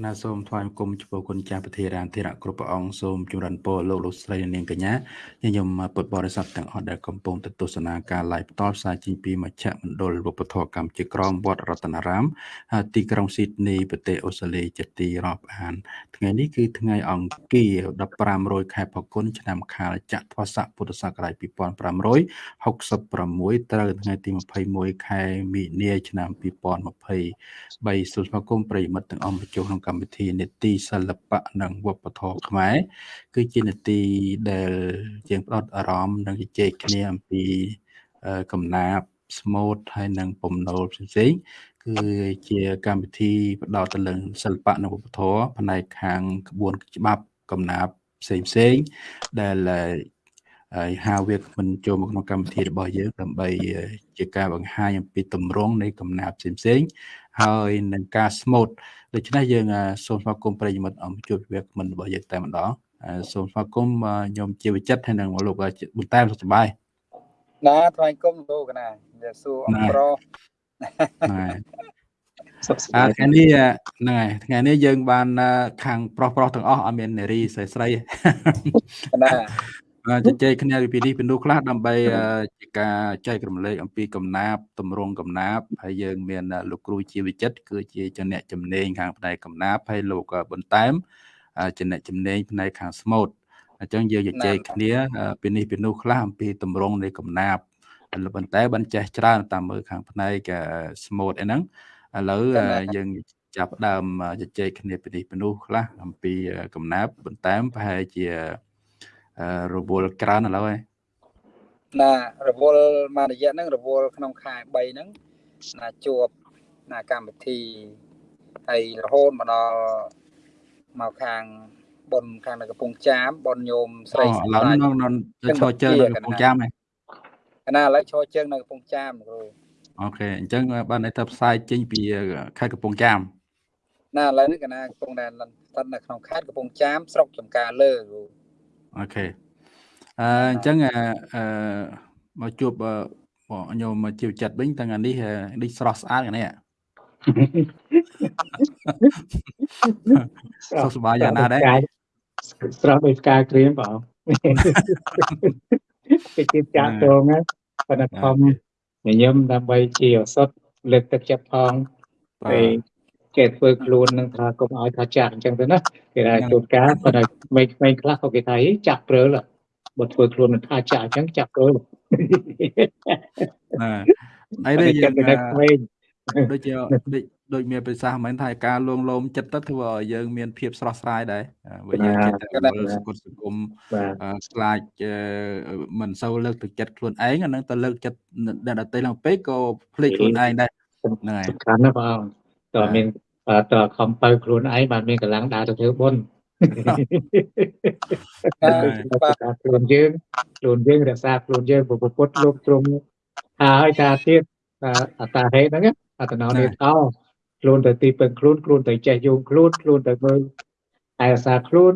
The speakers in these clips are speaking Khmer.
គណៈសូមថ្វាយបង្គំចំពោះគុណចាស់ប្រធារានធិរៈគ្រប់ព្រះអង្គសូមចម្រើនពរលោកលោកស្រីនាងកញ្ញាញញឹមពុទ្ធបរិស័ទទាំងអស់ដែលកំពុងទស្សនាការ live ផ្ទាល់ផ្សាយចេញពីមជ្ឈមណ្ឌលវប្បធម៌កម្ពុជាក្រមវត្តរតនារាមទីក្រុងស៊ីដនីប្រទេសអូស្ត្រាលីជាទីរាប់អាន ថ្ងៃនេះគឺថ្ងៃអង្គារ1500ខែផល្គុនឆ្នាំខាលចត្វាស័កពុទ្ធសករាជ2566ត្រូវថ្ងៃទី21ខែមីនាឆ្នាំ2023សូមស្វាគមន៍ប្រិយមិត្តទាំងអស់មកចូលក្នុងកម្មវិធីនេតិសិល្បៈនិងវប្បធម៌ខ្មែរគឺជានេតិដែលយើងផ្ដោតអារម្មណ៍និងជជែកគ្នាអំពីកំណាព្យស្មូតហើយនិងពំណូលផ្សេងៗគឺជាកម្មវិធីផ្ដោតទៅលើសិល្បៈនិងវប្បធម៌ផ្នែកខាងក្បួនច្បាប់កំណាព្យផ្សេងផ្សេងដែលហើយហៅវាមិនចូលមកក្នុងកម្មវិធីរបស់យើងដើម្បីជាការបង្ហាញអំពីទម្រង់នៃកំណាព្យផ្សេងផ្សេង ហើយនឹងការស្មូតដូច្នេះយើងសូមស្វាគមន៍ប្រិយមិត្តអំជួបវាគ្មិនរបស់យើងតែម្ដងសូមស្វាគមន៍ខ្ញុំជាវិចិត្រហើយនឹងលោកបន្តែមសុខសប្បាយណាថ្វាយគុំលោកណានិយាយសួរអំប្រុសអាថ្ងៃនេះហ្នឹងហើយថ្ងៃនេះយើងបានខាងប្រុសប្រុសទាំងអស់អត់មាននារីស្រីស្រីណា ជជែកគ្នាពីនេះពីនោះខ្លះដើម្បីជាការចែករំលែកអំពីកំណាបតម្រង់កំណាបហើយយើងមានលោកគ្រូជាវិចិត្រគឺជាចំណែកចំណេញខាងផ្នែកកំណាបហើយលោកបន្តែមចំណែកចំណេញផ្នែកខាងស្មូតអញ្ចឹងយើងជជែកគ្នាពីនេះពីនោះខ្លះអំពីតម្រង់នៃកំណាបលោកបន្តែបានចេះច្រើនតាមមើលខាងផ្នែកស្មូតអីហ្នឹងឥឡូវយើងចាប់ដើមជជែកគ្នាពីនេះពីនោះខ្លះអំពីកំណាបបន្តែមប្រហែលជា រវល់ក្រើនឥឡូវហើយណារវល់មួយរយៈហ្នឹងរវល់ក្នុងខែ3ហ្នឹងណាជួបណាកម្មវិធីហើយរហូតមកដល់មកខាងប៉ុនខាងនៅកំពង់ចាមប៉ុនញោមស្រីស្រីឡើយនៅឈរជើងនៅកំពង់ចាមហ៎ណាឥឡូវឈរជើងនៅកំពង់ចាមគ្រូអូខេអញ្ចឹងបានន័យថាផ្សាយចេញពីខេត្តកំពង់ចាមណាឥឡូវនេះកណាកំពុងតែស្ថិតនៅក្នុងខេត្តកំពង់ចាមស្រុកចំការលើគ្រូ អូខេអឺអញ្ចឹងអឺមកជួបញោមមកជីវចិត្តវិញទាំងនេះនេះស្រស់ស្អាតនេះសុខសប្បាយយ៉ាងណាដែរស្រស់ដូចផ្កាក្រៀមបងគេជិះចាក់តងណាប៉ុន្តែខំញញឹមដើម្បីជាឱសថលើកទឹកចិត្តផងហើយ គេធ្វើខ្លួននឹងថាកុំឲ្យថាចាក់អញ្ចឹងទៅណាគេថាជួនកាលប៉ុន្តែមិនមិនខ្លះក៏គេថាចាក់ព្រើលបើធ្វើខ្លួននឹងថាចាក់អញ្ចឹងចាក់ព្រើលណាហើយនេះយើងដូចជាដូចដូចមានប្រសាសន៍មិនថាការលួងលោមចិត្តទៅធ្វើឲ្យយើងមានភាពស្រស់ស្រាយដែរបើយើងចិត្តតែមើលសង្គមសង្គមខ្លាចមិនសូវលើកទឹកចិត្តខ្លួនឯងអានឹងទៅលើកចិត្តអ្នកដទៃឡើងពេកក៏ភ្លេចខ្លួនឯងដែរហ្នឹងហើយសំខាន់ណាស់បង តើមានតើខំបើខ្លួនឯងបានមានកម្លាំងដើរទៅធ្វើបុណ្យខ្លួនយើងខ្លួនយើងរក្សាខ្លួនយើងពុទ្ធលោកទ្រង់ហើយតាទៀតអតាហេហ្នឹងអតណោនេតោខ្លួនទៅទីពឹងខ្លួនខ្លួនទៅចេះយោងខ្លួនខ្លួនទៅមើលឯរសារខ្លួន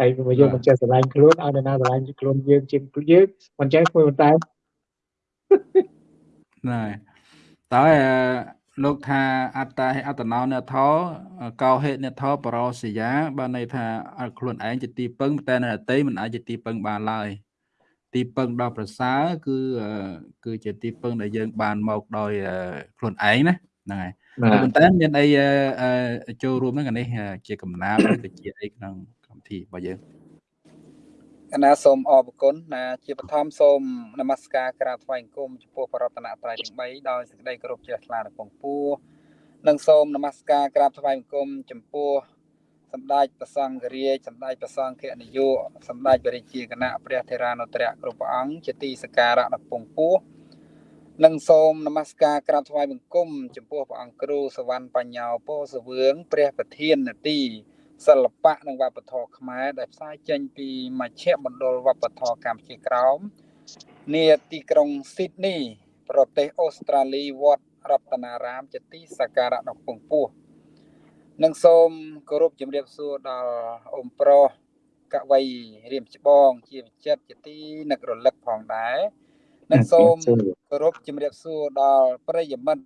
ហើយមកយើងមិនចេះស្រឡាញ់ខ្លួនឲ្យអ្នកណាស្រឡាញ់ខ្លួនយើងជាងយើងមិនចេះធ្វើតែណែតើ លោកថាអត្តាហេអត្តណោនេថោកោហេនេថោបរោសយាបានន័យថាខ្លួនឯងជាទីពឹងតែនៅអតីមិនអាចជាទីពឹងបានឡើយទីពឹងដល់ប្រសើរគឺគឺជាទីពឹងដែលយើង បានមកដោយខ្លួនឯងណាហ្នឹងហើយប៉ុន្តែមានអីចូលរួមហ្នឹងនេះជាកំណាព្យឬក៏ជាអីក្នុងកម្មវិធីរបស់យើង កណាសូមអរគុណណាជាបឋមសូមនមស្ការក្រាបថ្វាយអង្គមចំពោះបរតនត្រ័យទាំង3ដោយសេចក្តីគោរពជ្រះថ្លាដល់ពងពួរនិងសូមនមស្ការក្រាបថ្វាយអង្គមចំពោះសម្ដេចព្រះសង្ឃរាជសម្ដេចព្រះសង្ឃនាយកសម្ដេចព្រះរាជាគណៈព្រះធេរានុត្រៈគ្រប់ព្រះអង្គជាទីសក្ការៈដល់ពងពួរនិងសូមនមស្ការក្រាបថ្វាយបង្គំចំពោះព្រះអង្គគ្រូសវណ្ណបញ្ញោពោសវឿងព្រះប្រធាននទី សិល្បៈនិងវប្បធម៌ខ្មែរដែលផ្សាយចេញពីមជ្ឈមណ្ឌលវប្បធម៌កម្ពុជាក្រោមនាទីក្រុងស៊ីដនីប្រទេសអូស្ត្រាលីវត្តរតនារាមជាទីសក្ការៈដ៏ពងពោះនិងសូមគោរពជំរាបសួរដល់អ៊ំប្រុសកវីរៀមច្បងជាវិចិត្រជាទីនឹករលឹកផងដែរនិងសូមគោរពជំរាបសួរដល់ប្រិយមិត្ត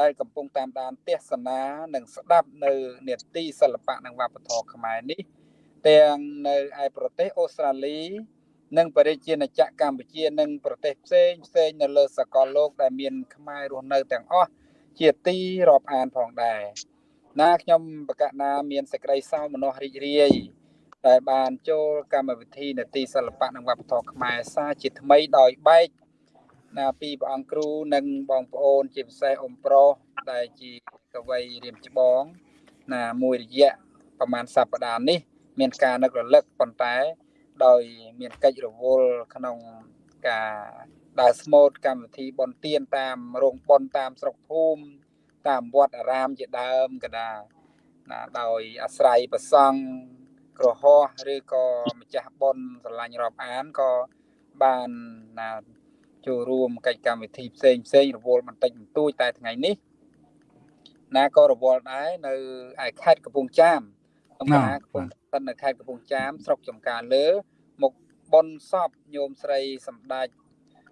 ដែលកំពុងតាមដានទស្សនានិងស្ដាប់នៅនេតិសិល្បៈនិងវប្បធម៌ខ្មែរនេះ ទាំងនៅឯប្រទេសអូស្ត្រាលី និងបរិជាណាចក្រកម្ពុជានិងប្រទេសផ្សេងផ្សេងនៅលើសកលលោក ដែលមានខ្មែររស់នៅទាំងអស់ជាទីរាប់អានផងដែរណាខ្ញុំបកណាមានសេចក្តីសោមនស្សរីករាយដែលបានចូលកម្មវិធីនទីសិល្បៈនិងវប្បធម៌ខ្មែរសាជាថ្មីដោយបែក ណាពីព្រះអង្គគ្រូនិងបងប្អូន ជាពិសេសអ៊ំប្រុសដែលជាកវីរៀមច្បង ណាមួយរយៈប្រហែលសប្តាហ៍នេះ មានការនឹករលឹកប៉ុន្តែ ដោយ មានកិច្ចរវល់ក្នុងការដើរស្មូតកម្មវិធីបន់ទៀនតាមរោងបន់តាមស្រុកភូមិតាមវត្តអារាមជាដើមកដាណាដោយអាស្រ័យប្រសង់ក្រហោះឬក៏ម្ចាស់បន់ស្រឡាញ់រាប់អានក៏បានណា ចូលរួមកិច្ចកម្មវិធីផ្សេងផ្សេងរវល់បន្តិចបន្តួចតែថ្ងៃនេះណាក៏រវល់ដែរនៅឯខេត្តកំពង់ចាមកំពុងកំពុងស្ថិតនៅខេត្តកំពង់ចាមស្រុកចំការលើមុខបនសពញោមស្រីសម្ដេច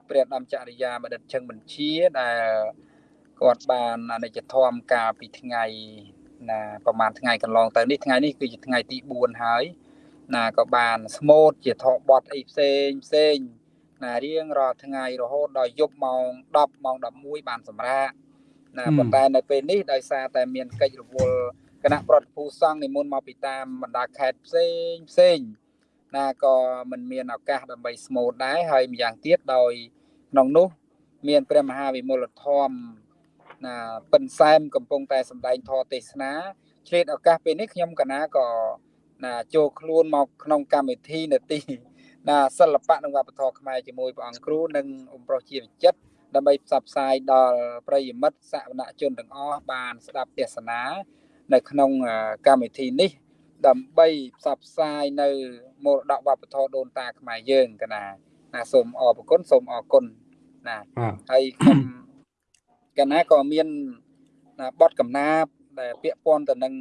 ព្រះដំចរិយាបឌិតជឹងបញ្ជាដែលគាត់បានអនិច្ចធម៌កាលពីថ្ងៃណាប្រហែលថ្ងៃកន្លងទៅនេះថ្ងៃនេះគឺជាថ្ងៃទី4ហើយណាក៏បានស្មូតជាថតបត់អីផ្សេងផ្សេង ណារៀងរាល់ថ្ងៃរហូតដល់យប់ម៉ោង10ម៉ោង11បានសម្រាកណាប៉ុន្តែនៅពេលនេះដោយសារតែមានកិច្ចរវល់គណៈប្រតិភូសង្ឃនិមន្តមកពីតាមបណ្ដាខេត្តផ្សេងផ្សេងណាក៏មិនមានឱកាសដើម្បីស្មូតដែរហើយម្យ៉ាងទៀតដោយក្នុងនោះ មានព្រះមហាវិមលធម៌ណាពិនសែមកំពុងតែសម្ដែងធម៌ទេសនាឆ្លៀតឱកាសពេលនេះខ្ញុំកណាក៏ណាចូលខ្លួនមកក្នុងកម្មវិធីនាទី ណាសិល្បៈនិងវប្បធម៌ខ្មែរជាមួយព្រះអង្គគ្រូនិងអ៊ំប្រុសជាវិចិត្រដើម្បីផ្សព្វផ្សាយដល់ប្រិយមិត្តសាវនជនទាំងអស់បានស្ដាប់ទេសនានៅក្នុងកម្មវិធីនេះ ដើម្បីផ្សព្វផ្សាយនៅមរតកវប្បធម៌ដូនតាខ្មែរយើងកណាណាសូមអរគុណសូមអរគុណណាហើយខ្ញុំកណាក៏មានណាបទកំណាព្យដែលពាក់ព័ន្ធទៅនឹង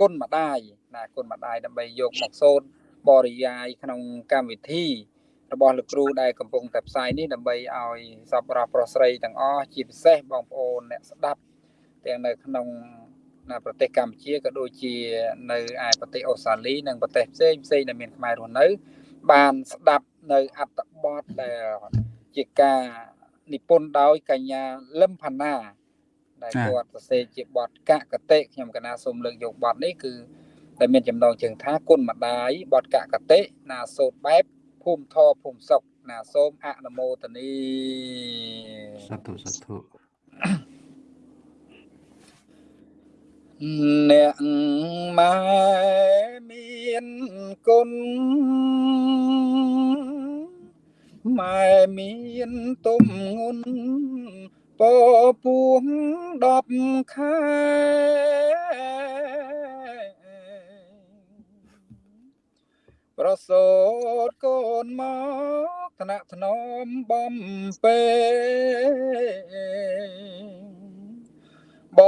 គុណម្ដាយណាគុណម្ដាយដើម្បីយកមកសូត្រ បរិយាយក្នុងកម្មវិធី របស់លោកគ្រូដែលកំពុងតែផ្សាយនេះដើម្បីឲ្យសពរស់ប្រុសស្រីទាំងអស់ជាពិសេសបងប្អូនអ្នកស្ដាប់ទាំងនៅក្នុងនៅប្រទេសកម្ពុជាក៏ដូចជានៅឯប្រទេសអូស្ត្រាលីនិងប្រទេសផ្សេងផ្សេងដែលមានខ្មែររស់នៅ បានស្ដាប់នៅអត្ថបទដែលជាការនិពន្ធដោយកញ្ញាលឹមផាណាដែលគាត់សរសេរជាបទកកតិខ្ញុំកណាសូមលើកយកបទនេះគឺ ដែលមានចំណងជើងថាគុណម្ដាយបទកកតិណាសូត្របែបភូមិធរភូមិសុកណាសូមអនុមោទនីសាធុសាធុអ្នកម៉ែមានគុណម៉ែមានទុំងុនពពួង10ខែ ប្រសូតកូនមកថ្នាក់ថ្នមបំពេប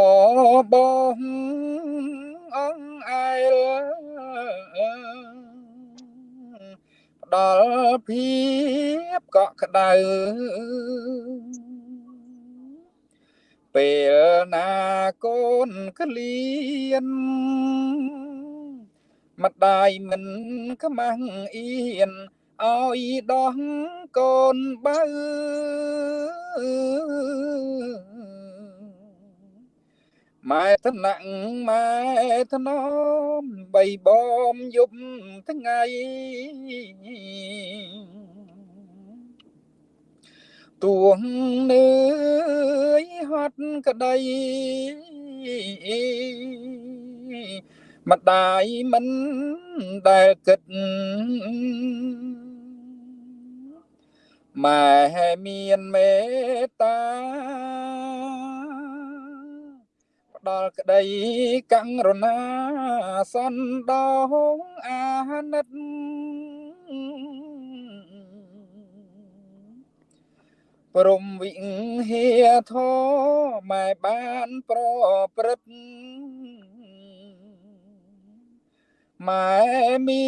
បងអង្គអែលផ្ដល់ភាពកក់ក្ដៅពេលណាកូនក្លៀន ម្ដាយមិនខ្មាំងអៀនឲ្យដោះកូនបើម៉ែថ្នាក់ម៉ែថ្នមបីបំយប់ថ្ងៃទួងនឿយហត់ក្តី ម្ដាយមិនដែលគិតម៉ែមានមេត្តាដល់ក្តីកង្រណាសន្តោងអាណិតព្រមវិហាធម៉ែបានប្រព្រឹត្ត ម៉ែមា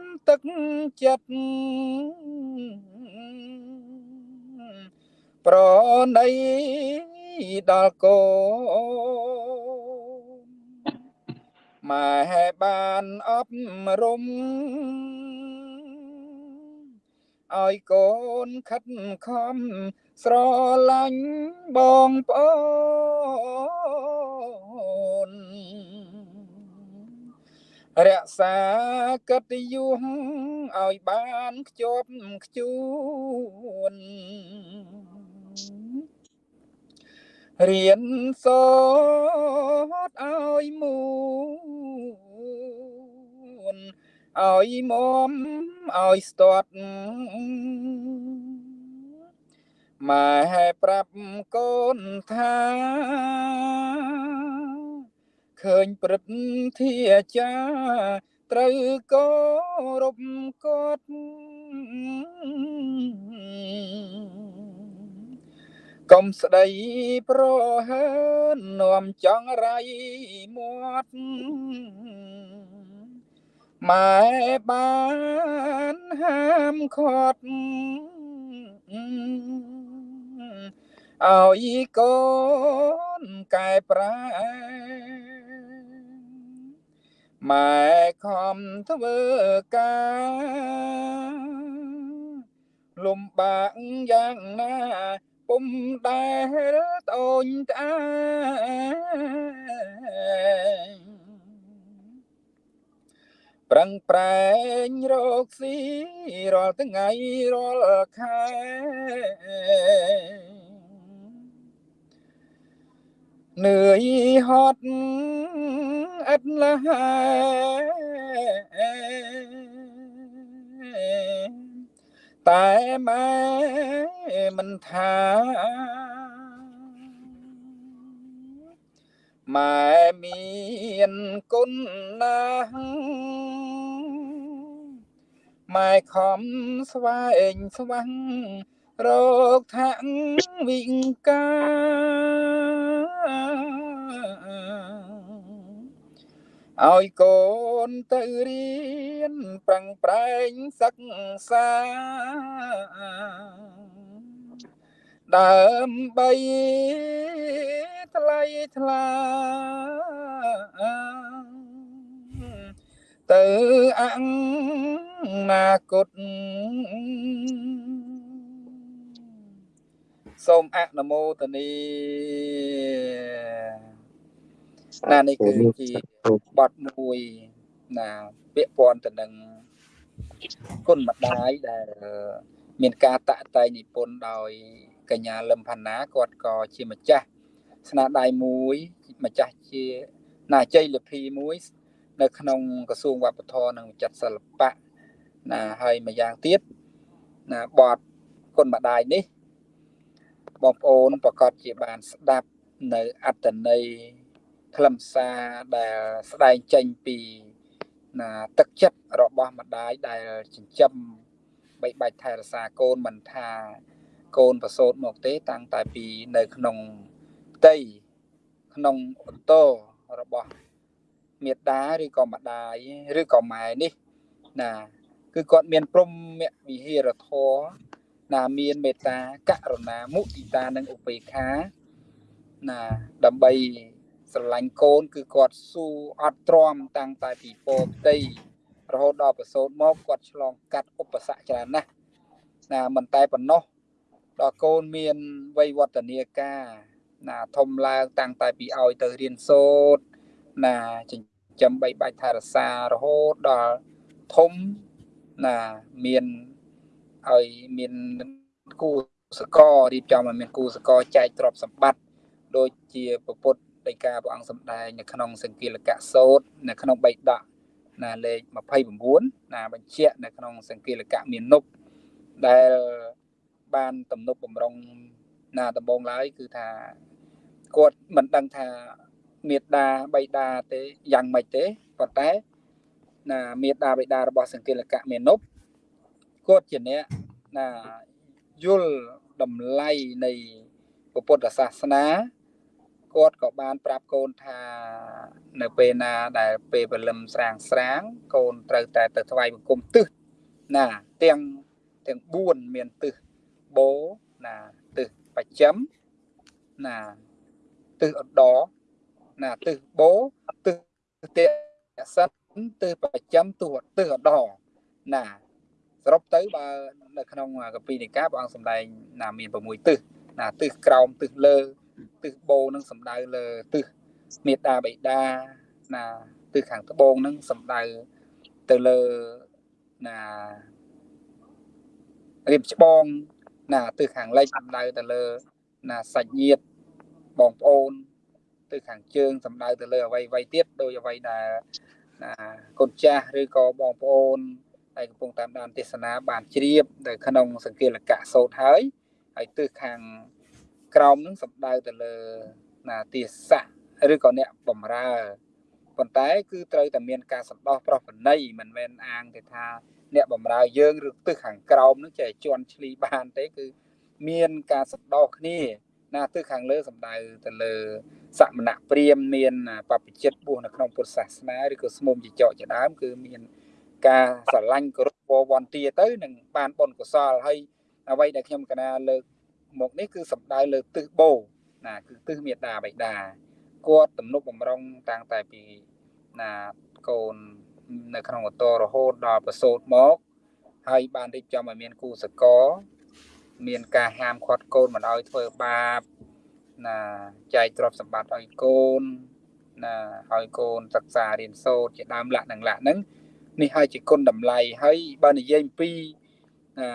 នទឹកចិត្តប្រណីដល់កូនម៉ែបានអប់រំឲ្យកូនខិតខំស្រឡាញ់បងប្អូន រក្សាកិត្តិយសឲ្យបានខ្ជាប់ខ្ជួនរៀនសូត្រឲ្យមូនឲ្យមមឲ្យស្ទាត់ម៉ែប្រាប់កូនថា ឃើញព្រឹទ្ធាចាត្រូវគោរពគាត់កុំស្ដីប្រហើននាំចង់រៃមាត់ម៉ែបានហាមឃាត់ឲ្យកូនកែប្រែ ម៉ែខំធ្វើការលំបាកយ៉ាងណាពុំដែលតូនត្អាប្រឹងប្រែងរកស៊ីរាល់ថ្ងៃរាល់ខែនឿយហត់ ឥតលះតែម៉ែមិនថាម៉ែមានគុណណាស់ម៉ែខំស្វែងស្វាំងរកថាំងវិង្កា ឲ្យកូនទៅរៀនប្រឹងប្រែងសិក្សាដើម្បីថ្លៃថ្លាទៅអនាគតសូមអនុមោទនី ណានេះគឺជាបទមួយណាពាក់ព័ន្ធទៅនឹងគុណម្ដាយដែលមានការតាក់តែងនិពន្ធដោយកញ្ញាលឹមផាណាគាត់ក៏ជាម្ចាស់ស្នាដៃមួយម្ចាស់ជាណាជ័យលភីមួយ នៅក្នុងក្រសួងវប្បធម៌និងវិចិត្រសិល្បៈណាហើយម្យ៉ាងទៀតណាបទគុណម្ដាយនេះបងប្អូនប្រកាសជាបានស្ដាប់នៅអត្តន័យ ខ្លឹមសារដែលស្ដែងចេញពីណាទឹកចិត្តរបស់ម្ដាយដែលចិញ្ចឹមបីបាច់ថែរក្សាកូនមិនថាកូនប្រសូតមកទេ តាំងតែពីនៅក្នុងផ្ទៃក្នុងអូតូរបស់មេដាឬក៏ម្ដាយឬក៏ម៉ែនេះណាគឺគាត់មានព្រមវិហារធរណាមានមេត្តាករុណាមុទិតានិងឧបេក្ខាណាដើម្បី ស្រឡាញ់កូន គឺគាត់ស៊ូអត់ទ្រាំតាំងតែពីពោផ្ទៃរហូតដល់ប្រសូតមកគាត់ឆ្លងកាត់ឧបសគ្គច្រើនណាស់ណាមិនតែប៉ុណ្ណោះដល់កូនមានវ័យវឌ្ឍនាការណាធំឡើងតាំងតែពីឲ្យទៅរៀនសូត្រណាចិញ្ចឹមបីបាច់ថែរក្សារហូតដល់ធំណាមានឲ្យមានគូសកលរៀបចំឲ្យមានគូសកលចែកទ្រព្យសម្បត្តិដូចជាពុទ្ធ ដីកាព្រះអង្គសម្ដែងនៅក្នុងសង្គិលកៈសោតនៅក្នុងបៃដកណាលេខ29ណាបញ្ជាក់នៅក្នុងសង្គិលកៈមាននុបដែលបានទំនប់បំរុងណាដំបងឡើយគឺថាគាត់មិនដឹងថាមេដាបៃតាទេយ៉ាងម៉េចទេប៉ុន្តែណាមេដាបៃតារបស់សង្គិលកៈមាននុបគាត់ជាអ្នកណាយល់តម្លៃនៃពុទ្ធសាសនា គាត់ក៏បានប្រាប់កូនថានៅពេលណាដែលពេលព្រលឹមស្រាងស្រាង កូនត្រូវតែទៅថ្វាយបង្គំទឹះណាទាំងទាំង4មានទឹះបោណាទឹះបច្ចឹមណាទិសឧត្តរណាទិសបូទិសទៈសិនទិសប្រចាំទិសទិសឧត្តរណាសរុបទៅបើនៅក្នុងកពីនិកាព្រះអង្គសម្ដែងណាមាន6ទិសណាទិសក្រោមទិសលើ ទិសបូនឹងសំដៅលើទិសមេត្តាបិតាណាទិសខាងត្បូងនឹងសំដៅទៅលើណារៀបច្បងណាទិសខាងលិចសំដៅទៅលើណាសាច់ញាតិបងប្អូនទិសខាងជើងសំដៅទៅលើអ្វីអ្វីទៀតដោយអ្វីដែលណាកូនចាស់ឬក៏បងប្អូនហើយកំពុងតាមដានទេសនាបានជ្រាបនៅក្នុងសង្កេលកៈសោតហើយហើយទិសខាង ក្រោមនឹងសំដៅទៅលើណាទេសៈឬក៏អ្នកបំរើប៉ុន្តែគឺត្រូវតែមានការសន្តោសប្រោះប្រណីមិនមែនអាងទៅថា អ្នកបំរើយើងឬទិសខាងក្រោមនឹងចេះជន់ឈ្លីបានទេគឺមានការសន្តោសគ្នាណាទិសខាងលើសំដៅទៅលើសមណៈព្រាមមានបព្វជិតបុះនៅក្នុងពុទ្ធសាសនាឬក៏ស្មុំជាចកជាដើមគឺមានការស្រឡាញ់គោរពវន្តាទៅនឹងបានបុណ្យកុសលហើយអ្វីដែលខ្ញុំកណាលើក មកនេះគឺសំដៅលើទិសបោណាគឺទិសមេដាបៃតាគាត់ទំនុកបំរុងតាំងតែពីណាកូននៅក្នុងអតរហូតដល់ប្រសូតមកហើយបានរៀបចំឲ្យមានគូសកលមានការហាមឃាត់កូនមិនឲ្យធ្វើបាបណាចែកទ្រព្យសម្បត្តិឲ្យកូនណាឲ្យកូនសិក្សារៀនសូត្រជាដើមលក្ខនឹងលក្ខហ្នឹងនេះហើយជាគុណតម្លៃហើយបើនិយាយអំពីណា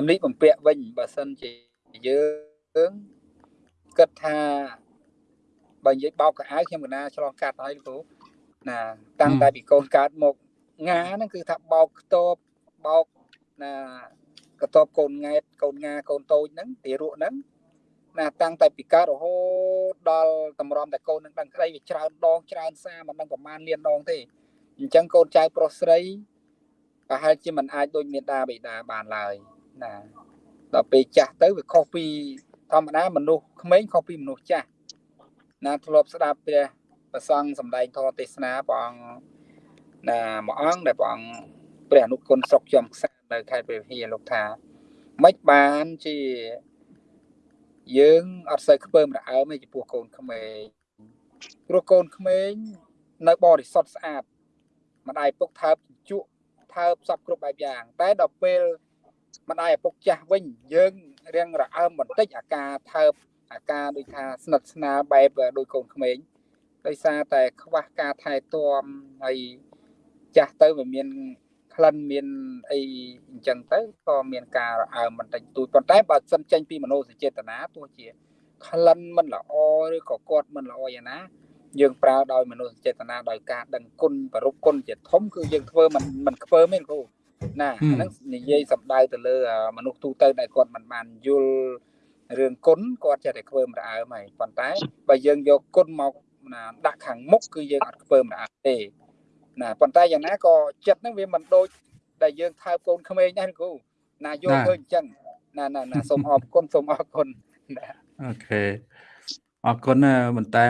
សម្លៀកបំពាក់វិញបើសិនជាយើងគិតថាបើនិយាយបោកកៅអៅខ្ញុំកណាឆ្លងកាត់ហើយលោកគ្រូណាតាំងតែពីកូនកើតមកងាហ្នឹងគឺថាបោកខ្ទបបោកណាកតបកូនង៉ែតកូនងាកូនតូចហ្នឹងទីរក់ហ្នឹងណាតាំងតែពីកើតរហូតដល់តម្រាំតែកូននឹងដឹងក្តីវាច្រើនដងច្រើនសារមិនដឹងប្រមាណលានដងទេអញ្ចឹងកូនចៅប្រុសស្រីប្រហែលជាមិនអាចដូចមេដាបិតាបានឡើយ ណាដល់ពេលចាស់ទៅវាខុសពីធម្មតាមនុស្សក្មេងខុសពីមនុស្សចាស់ណាធ្លាប់ស្ដាប់ព្រះប្រសង់សម្ដែងធម៌ទេសនាព្រះអង្គណាមួយអង្គដែលព្រះអង្គព្រះអនុគុណស្រុកចំខ្សានៅខេត្តព្រះវិហារលោកថាមិនបានជាយើងអត់សូវខ្ពើមរអើមទេចំពោះកូនក្មេងព្រោះកូនក្មេងនៅបរិសុទ្ធស្អាតម្ដាយពុកថើបជក់ថើបសពគ្រប់បែបយ៉ាង តែដល់ពេល ម្ដាយឪពុកចាស់វិញយើងរៀងរអើមបន្តិចអាការថើបអាការដូចថាស្និទ្ធស្នាលបែបដូចកូនក្មេងដោយសារតែខ្វះការថែទាំហើយចាស់ទៅវាមានក្លិនមានអីអញ្ចឹងទៅក៏មានការរអើមបន្តិចតួចប៉ុន្តែបើសិនចេញពីមនោសញ្ចេតនាទោះជាក្លិនមិនល្អឬក៏គាត់មិនល្អយ៉ាងណាយើងប្រើដោយមនោសញ្ចេតនាដោយការដឹងគុណប្រពគុណជាធំគឺយើងធ្វើមិនមិនខ្ពើមទេគ្រូ ណាហ្នឹងនិយាយសំដៅទៅលើមនុស្សទូទៅដែលគាត់មិនបានយល់រឿងគុណគាត់ចេះតែខ្ពើមរអើមហើយប៉ុន្តែបើយើងយកគុណមកណាដាក់ខាងមុខគឺយើងអត់ខ្ពើមរអើមទេណាប៉ុន្តែយ៉ាងណាក៏ចិត្តហ្នឹងវាមិនដូចដែលយើងថើបកូនក្មេងដែរគ្រូណាយកឃើញអញ្ចឹងណាណាណាសូមអរគុណសូមអរគុណអូខេអរគុណបន្តែ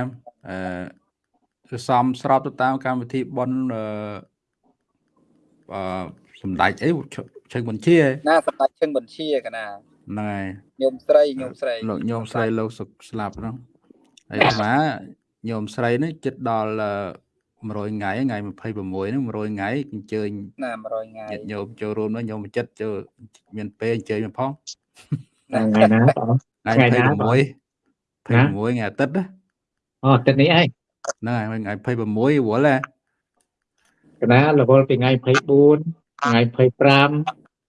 អឺសំស្របទៅតាមកម្មវិធីប៉ុនអឺអឺ សម្ដេចអីឈឹងបញ្ជាណាសម្ដេចឈឹងបញ្ជាកណាហ្នឹងហើយញោមស្រីញោមស្រីលោកញោមស្រីលោកស្លាប់ហ្នឹងហើយអាត្មាញោមស្រីនេះចិត្តដល់100ថ្ងៃថ្ងៃ26ហ្នឹង100ថ្ងៃអញ្ជើញណា100ថ្ងៃញោមចូលរួមនោះញោមចិត្តចូលមានពេលអញ្ជើញផងថ្ងៃណាបងថ្ងៃ26 26ថ្ងៃអាទិត្យអូអាទិត្យនេះឯងហ្នឹងហើយថ្ងៃ26វល់ហ៎កណារវល់ពីថ្ងៃ24 ថ្ងៃ25ឥ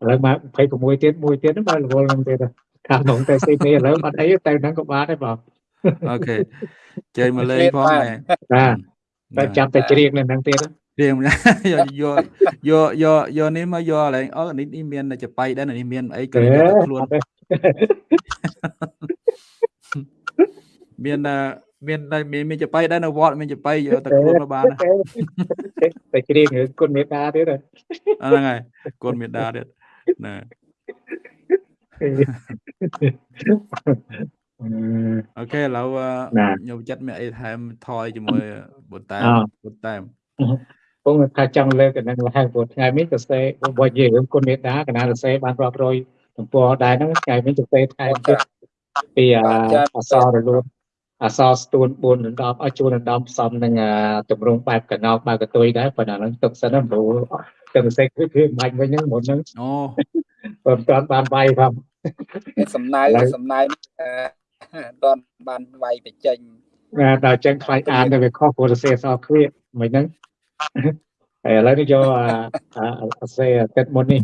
ឡូវមក26ទៀតមួយទៀតបើរវល់នឹងទៀតខាងក្នុងតែស៊ីនេះឥឡូវអត់អីតែហ្នឹងក៏បានដែរបងអូខេជើញមកលេងផងដែរបាទតែចាប់តែច្រៀងនៅហ្នឹងទៀតរៀងយកយកយកយកយកនេះមកយកឡើងអូនេះនេះមានចបៃដែរនេះមានអីក៏យកខ្លួនមាន មានមានមានចបៃដែរនៅវត្តមានចបៃយកទៅខ្លួនមកបានតែច្រៀងគុណមេតាទៀតហ្នឹងហើយគុណមេតាទៀតណាអូខេឥឡូវខ្ញុំចិត្តមានអីថែមថយជាមួយបុតតាមបុតតាមពងថាចង់លើកកណ្ដឹងឡើងព្រោះថ្ងៃនេះសរសេររបស់យើងគុណមេតាកណ្ដាលសរសេរបានរាប់រយទំព័រដែរហ្នឹងថ្ងៃនេះសរសេរថែមទៀតពីអសររលូន អសរស្ទួន4ដណ្ដប់ឲ្យជួនដណ្ដប់ផ្សំនឹងតម្រងបែបកណោបែបកតុយដែរប៉ុន្តែហ្នឹងទុកសិនណាព្រោះទៅសេចគឺគឺបាច់វិញហ្នឹងមុនហ្នឹងអូបើមិនទាន់បានវាយផងសំណៅសំណៅអឺអត់ទាន់បានវាយបញ្ចេញណាដល់ចឹងខ្លាចអានទៅវាខុសព្រោះសរសេរអក្សរគ្រាមិនហ្នឹងហើយឥឡូវនេះយកអាអាអក្សរទឹកមុននេះ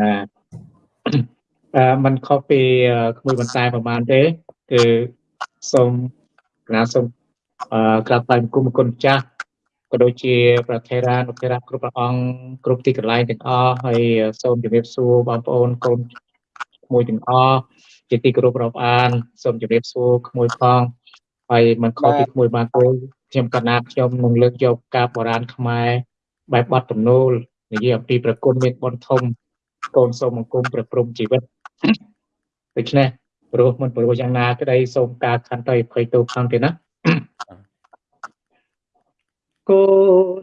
ណាអឺมันខុសពីក្មួយបន្តែប្រហែលទេគឺ សូមណាសូមអឺក្រាបថ្លែងបង្គំគុណម្ចាស់ក៏ដូចជា ប្រធារានុធារៈគ្រប់ព្រះអង្គគ្រប់ទីកន្លែងទាំងអស់ហើយសូមជម្រាបសួរបងប្អូនកូនក្មួយទាំងអស់ជាទីគោរពរាប់អានសូមជម្រាបសួរក្មួយផងហើយมันខុសពីក្មួយបានទេខ្ញុំកណាតខ្ញុំនឹងលើកយកការបុរាណខ្មែរបែបបទទំនោលនិយាយអំពីប្រគុណមានបុណ្យធំកូនសូមបង្គំព្រះព្រំជីវិតដូច្នេះ ព្រោះមិនព្រោះយ៉ាងណាក្តីសូមការខន្តីអភ័យទោសផងទេណាកូ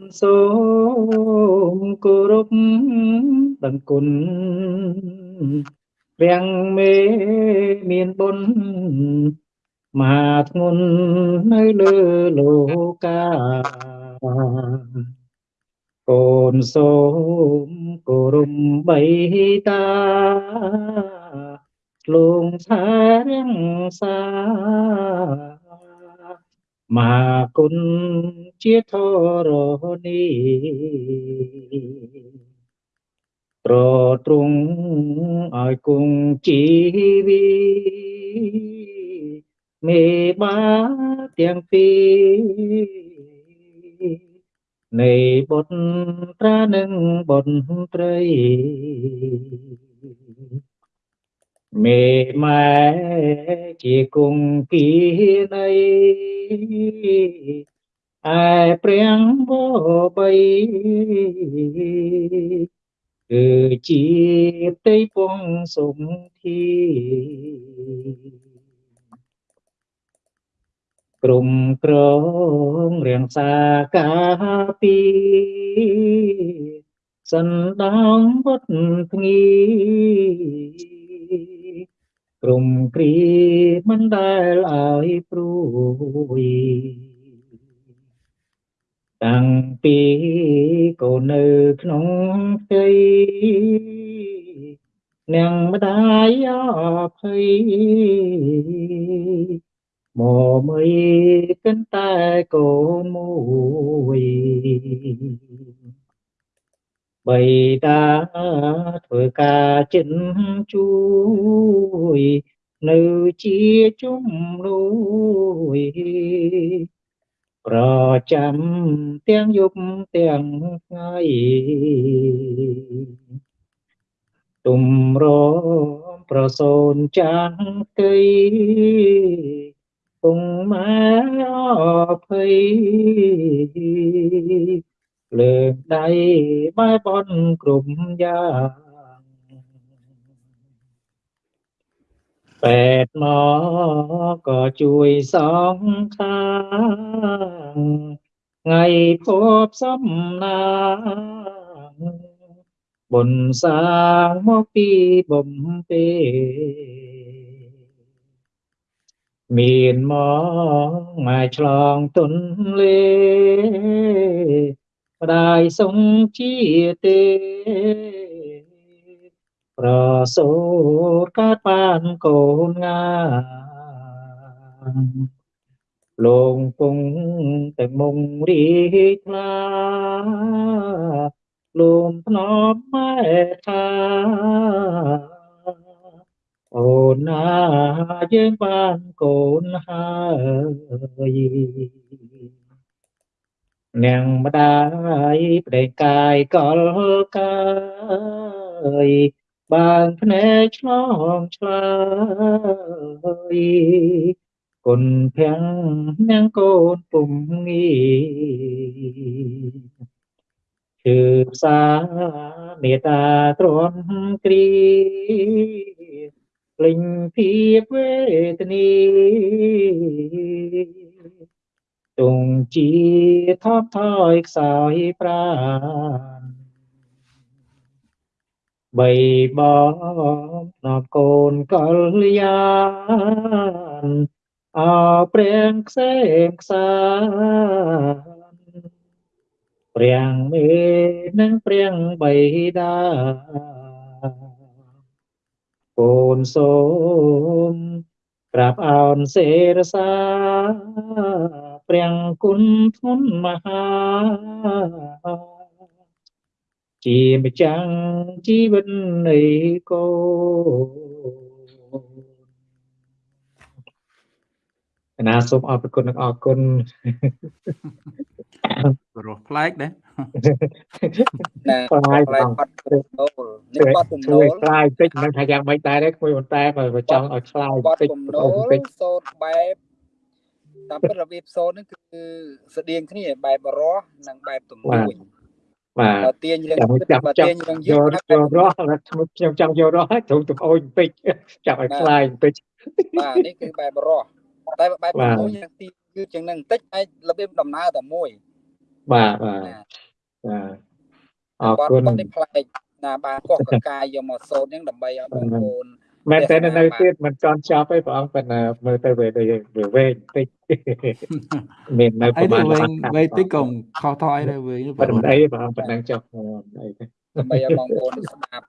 នសូមគោរពដឹងគុណរាំងមេមានបុណ្យមហាធ្ងន់នៅលើលោកាកូនសូមគោរពបីតា លងថារាំងសាមហាគុណជាធរណីប្រទ្រង់ឲ្យគង់ជីវីមេបាទាំងពីរនៃបុត្រានិងបុត្រី មេម៉ែជាគង្គានៃឯព្រាំងបបីគឺជាផ្ទៃពងសុំធីក្រុមក្រងរៀងសាកាពីសណ្ដោងបុតភ្ងីក្រុមគ្រីមិនដែលឲ្យព្រួយតាំងពីកូននៅក្នុងផ្ទៃនាងម្ដាយអភ័យមកមើលកិនតែកូនមួយ បីតាធ្វើការចិនជួយនៅជាជំនួយប្រចាំទាំងយប់ទាំងថ្ងៃទុំរំប្រសូនចាស់កៃគង់ម៉ែអភ័យ លើកដៃបែបនគ្រប់យ៉ាងពេតមកក៏ជួយសងខាងថ្ងៃភពសំណាងបុណ្យសាងមកពីបំពេមានមកមកឆ្លងទុនលេ ម្ដាយសុំជាទេប្រសូតកើតបានកូនងាលងពងតែមុងរីថ្លាលំភ្នំម៉ែថាអូនណាយើងបានកូនហើយ នាងម្ដាយប្តីកាយកលកាយបានភ្នែកឆ្លងឆ្លើយគុណភាំងនាងកូនពុំងាគឺផ្សាមេត្តាទ្រាំគ្រីលេងភាពវេទនី ទងជាថប់ថយខ្សោយប្រានបីបងណបកូនកលយានអព្រាំងខ្សែខ្សាព្រាំងមេនិងព្រាំងបៃតាកូនសូមក្រាបអោនសេរសា ព្រាំងគុណធ្ងន់មហាជាម្ចាំងជីវិតនៃកូនណាសូមអរគុណនិងអរគុណរស់ប្លែកដែរណាខ្លាយខ្លាយបងបាត់ពំនោលនេះបាត់ពំជួនោយលខ្លាយតិចមិនថាយ៉ាងម៉េចដែរទេគួយប៉ុន្តែបើចង់ឲ្យខ្លាយបាត់តិចពំបន្នោតិចលបន្តិចសូត្របែប តាមពិតរបៀបសូត្រហ្នឹងគឺស្តៀងគ្នាបែបរស់និងបែបទំនួញបាទបើទាញរឿងចាំយឺតចាំបើចាំទាញរឿងយឺយតករយករស់ខ្ញុំចង់យករស់ឲ្យទ្រង់ទំអូនបន្តិចចាំឲ្យខ្លាយបន្តិចបាទនេះគឺបែបរស់តែបែបបាទទំនួញយ៉ាងទីគឺជាងនឹងបន្តិចអាចរបៀបដំណើរតែមួយបាទបាទណាបាទអអររគុគុណណនេះផ្លែកណាបានកោះកកាយយកមកសូត្រហ្នឹងដើម្បីឲ្យបងប្អូន មែនតែទេសនានៅបាទទៀតមិនចន់ចប់ទេព្រះអង្គប៉ុន្តែមើលទៅវាដូចវាវែងបន្តិចមាននៅអីប្រទៅហែលវែងវែងតិចក៏ខុសថយដែរវែងប៉ុន្តែអីព្រះអង្គប៉ុណ្ណឹងចុះអីទេដើម្បីឲ្យបងប្អូនស្ដាប់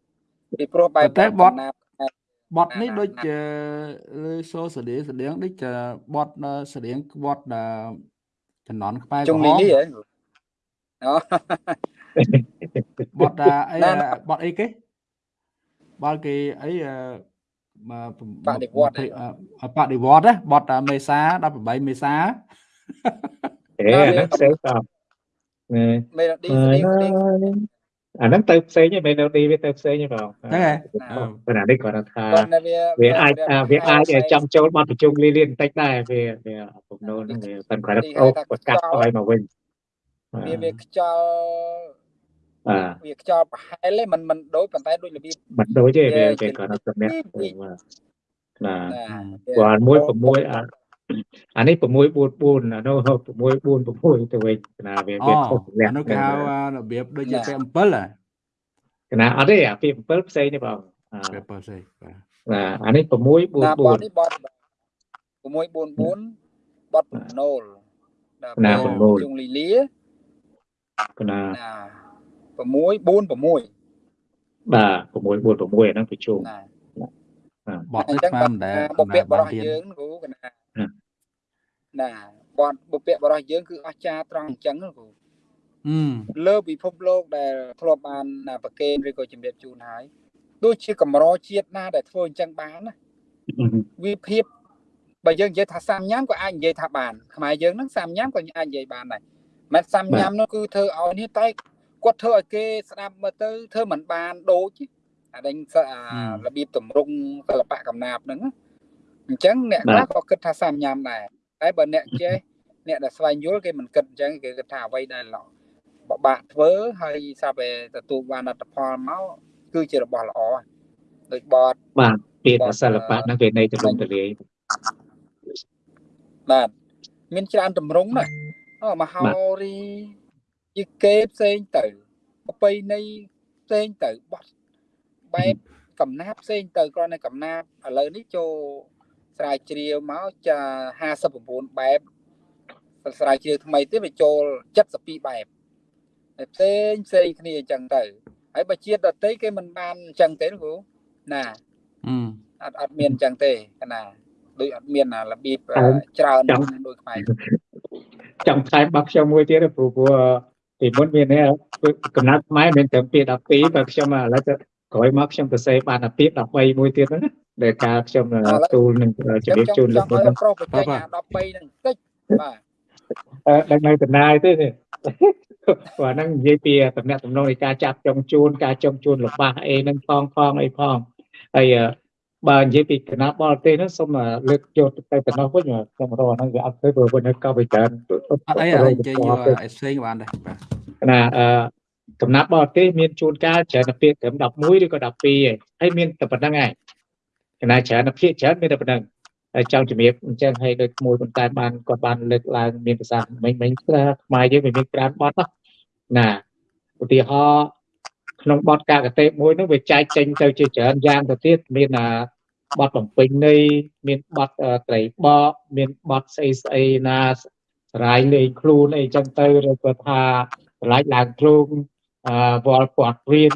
ពីព្រោះបែបតែបទដំណាប់បត់នេះដូចជាលើសូស្តៀងស្តៀងដូចជាបត់ស្តៀងបត់ចំណន់ខ្មែរជុក្រងហលីមលីហ៎អូបត់អីណាណាបត់អីគេបាល់គេអីមក បដិវត្តន៍បដិវត្តណាបត់មេសា18មេសាអេអាហ្នឹងផ្សេងតបណែមេឡូឌីស្តៀងស្តៀងអាហ្នឹងទៅផ្សេងឯងមេឡូឌីវាទៅផ្សេងឯងបងហ្នឹងហើយប៉ុន្តែនេះគាត់ថាគាត់នៅវាវាអាចវាអាចចង់ចូលបទប្រជុំលីលៀនបន្តិចដែរវាវាបំណុលហ្នឹងវាប៉ុន្តែគាត់អូប្រកាសឲ្យមកវិញវាវាខ្យល់បាទ វាខ្យល់ប្រហែលទេมันมันដូចប៉ុន្តែដូចរបៀប មិនដូចទេវា វា គេគាត់ថាសម្រាប់ណា ណា គាត់មួយ6អាអានេះ6 4 4អានោះ6 4 6ទៅវិញណាវា អូ វាខុសលក្ខ នោះ ណៈ គេហៅរបៀបដូចជាពេល7ហ៎ កណាអត់ទេអាពី7ផ្សេងទេបងអា ពេល7ស្អីបាទ បាទអានេះ6 4 ណាបត 4 នេះបត644បតបំណូលដល់ ណា ពេល បំណូល ជុងលីលា កណា ណា 646បាទ6 4 6អាហ្នឹងប្រជុំណាបត់អនេះញ្ចឹងស្មានមិនដែលបុព្វបរោះទៀនយើងគ្រូកណាណាណាបតបុព្វបរោះយើងគឺអស្ចារ្យត្រង់អញ្ចឹងគ្រូអឺលើពិភពលោកដែលធ្លាប់បានណាប្រកេនឬក៏ជំរាបជូនហើយដូចជាកម្រជាតិណាដែលធ្វើអញ្ចឹងបានណាវិភាពបើយើងនិយាយថាសាមញ៉ាំក៏អាចនិយាយថាបានខ្មែរយើងហ្នឹងសាមញ៉ាំក៏អាចនិយាយបានដែរមិនសាមញ៉ាំនោះគឺធ្វើឲ្យនេះតែ គាត់ធ្វើឲ្យគេស្ដាប់មើលទៅធ្វើមិនបានដូចទេអាដេញសអារបៀបតម្រង់សិល្បៈកំណាព្យហ្នឹងណាអញ្ចឹងអ្នកខ្លះក៏គិតថាសាមញ៉ាំដែរតែបើអ្នកចេះអ្នកដែលស្វែងយល់គេមិនគិតអញ្ចឹងគេគិតថាអ្វីដែលល្អបបាក់ធ្វើហើយសាប់តែទទួលបានលទ្ធផលមកគឺជារបស់ល្អដូចបតបាទពាក្យថាសិល្បៈហ្នឹងវានៃទលំទលាយបាទមានច្រើនតម្រង់ណាស់អូមហោរី យីគេផ្សេងទៅប្រពៃណីផ្សេងទៅបត់បែបកំណាប់ផ្សេងទៅគ្រាន់តែកំណាប់ឥឡូវនេះចូលស្រាវជ្រាវមកចា59បែបស្រាវជ្រាវថ្មីទៀតវាចូល72បែបតែផ្សេងផ្សេងគ្នាអញ្ចឹងទៅហើយបើជាតិដតីគេមិនបានអញ្ចឹងទេគ្រូណាអឺអត់អត់មានអញ្ចឹងទេកណាដូចអត់មានអារបៀបច្រើនដូចខ្មែរចង់ថែមបាក់ខ្ញុំមួយទៀតព្រោះព្រោះ ពីមុនមានកំណត់ខ្មែរមានត្រឹមពី12បើខ្ញុំឥឡូវទៅក្រោយមកខ្ញុំទៅសេបានអាពី13មួយទៀតហ្នឹងដែលការខ្ញុំទូលនឹងជម្រាបជូនលោកចង់នោះឲ្យប្រុសបច្ចេកអា13ហ្នឹងតិចបាទអឺដឹងនៅតំណាយទេនេះបាទហ្នឹងនិយាយពីតំណែងតំណងនៃការចាប់ចុងជួនការចុងជួនរបស់អីហ្នឹងផងផងអីផងហើយ បើនិយាយពីគណៈបរទេសហ្នឹងសូមលើកយកទៅតំណងវិញខ្ញុំរកហ្នឹងវាអត់ទៅព្រោះវិញក៏វាច្រើនអត់អីអីនិយាយយកអេសេងបានដែរបាទណាអឺកំណាប់បរទេសមានជួនកាលច្រើនពាក្យត្រឹម11ឬក៏12ឯងហើយមានតែប៉ុណ្្នឹងឯងគណៈច្រើនភាគច្រើនមានតែប៉ុណ្្នឹងហើយចង់ជំរាបអញ្ចឹងឲ្យដូចមួយប៉ុន្តែបានគាត់បានលើកឡើងមានភាសាមិញមិញខ្មែរយើងវាមានក្រានបត់ណាឧទាហរណ៍ក្នុងបត់កាកតេមួយនោះវាចែកចេញទៅជាច្រើនយ៉ាងទៅទៀតមាន បទបំពេញនៃមានបទត្រីបកមានបទស្អីស្អីណាសរាយលេងខ្លួនអីចឹងទៅឬក៏ថាឆ្លាច់ឡើងទ្រូងអឺវល់ពាត់រៀន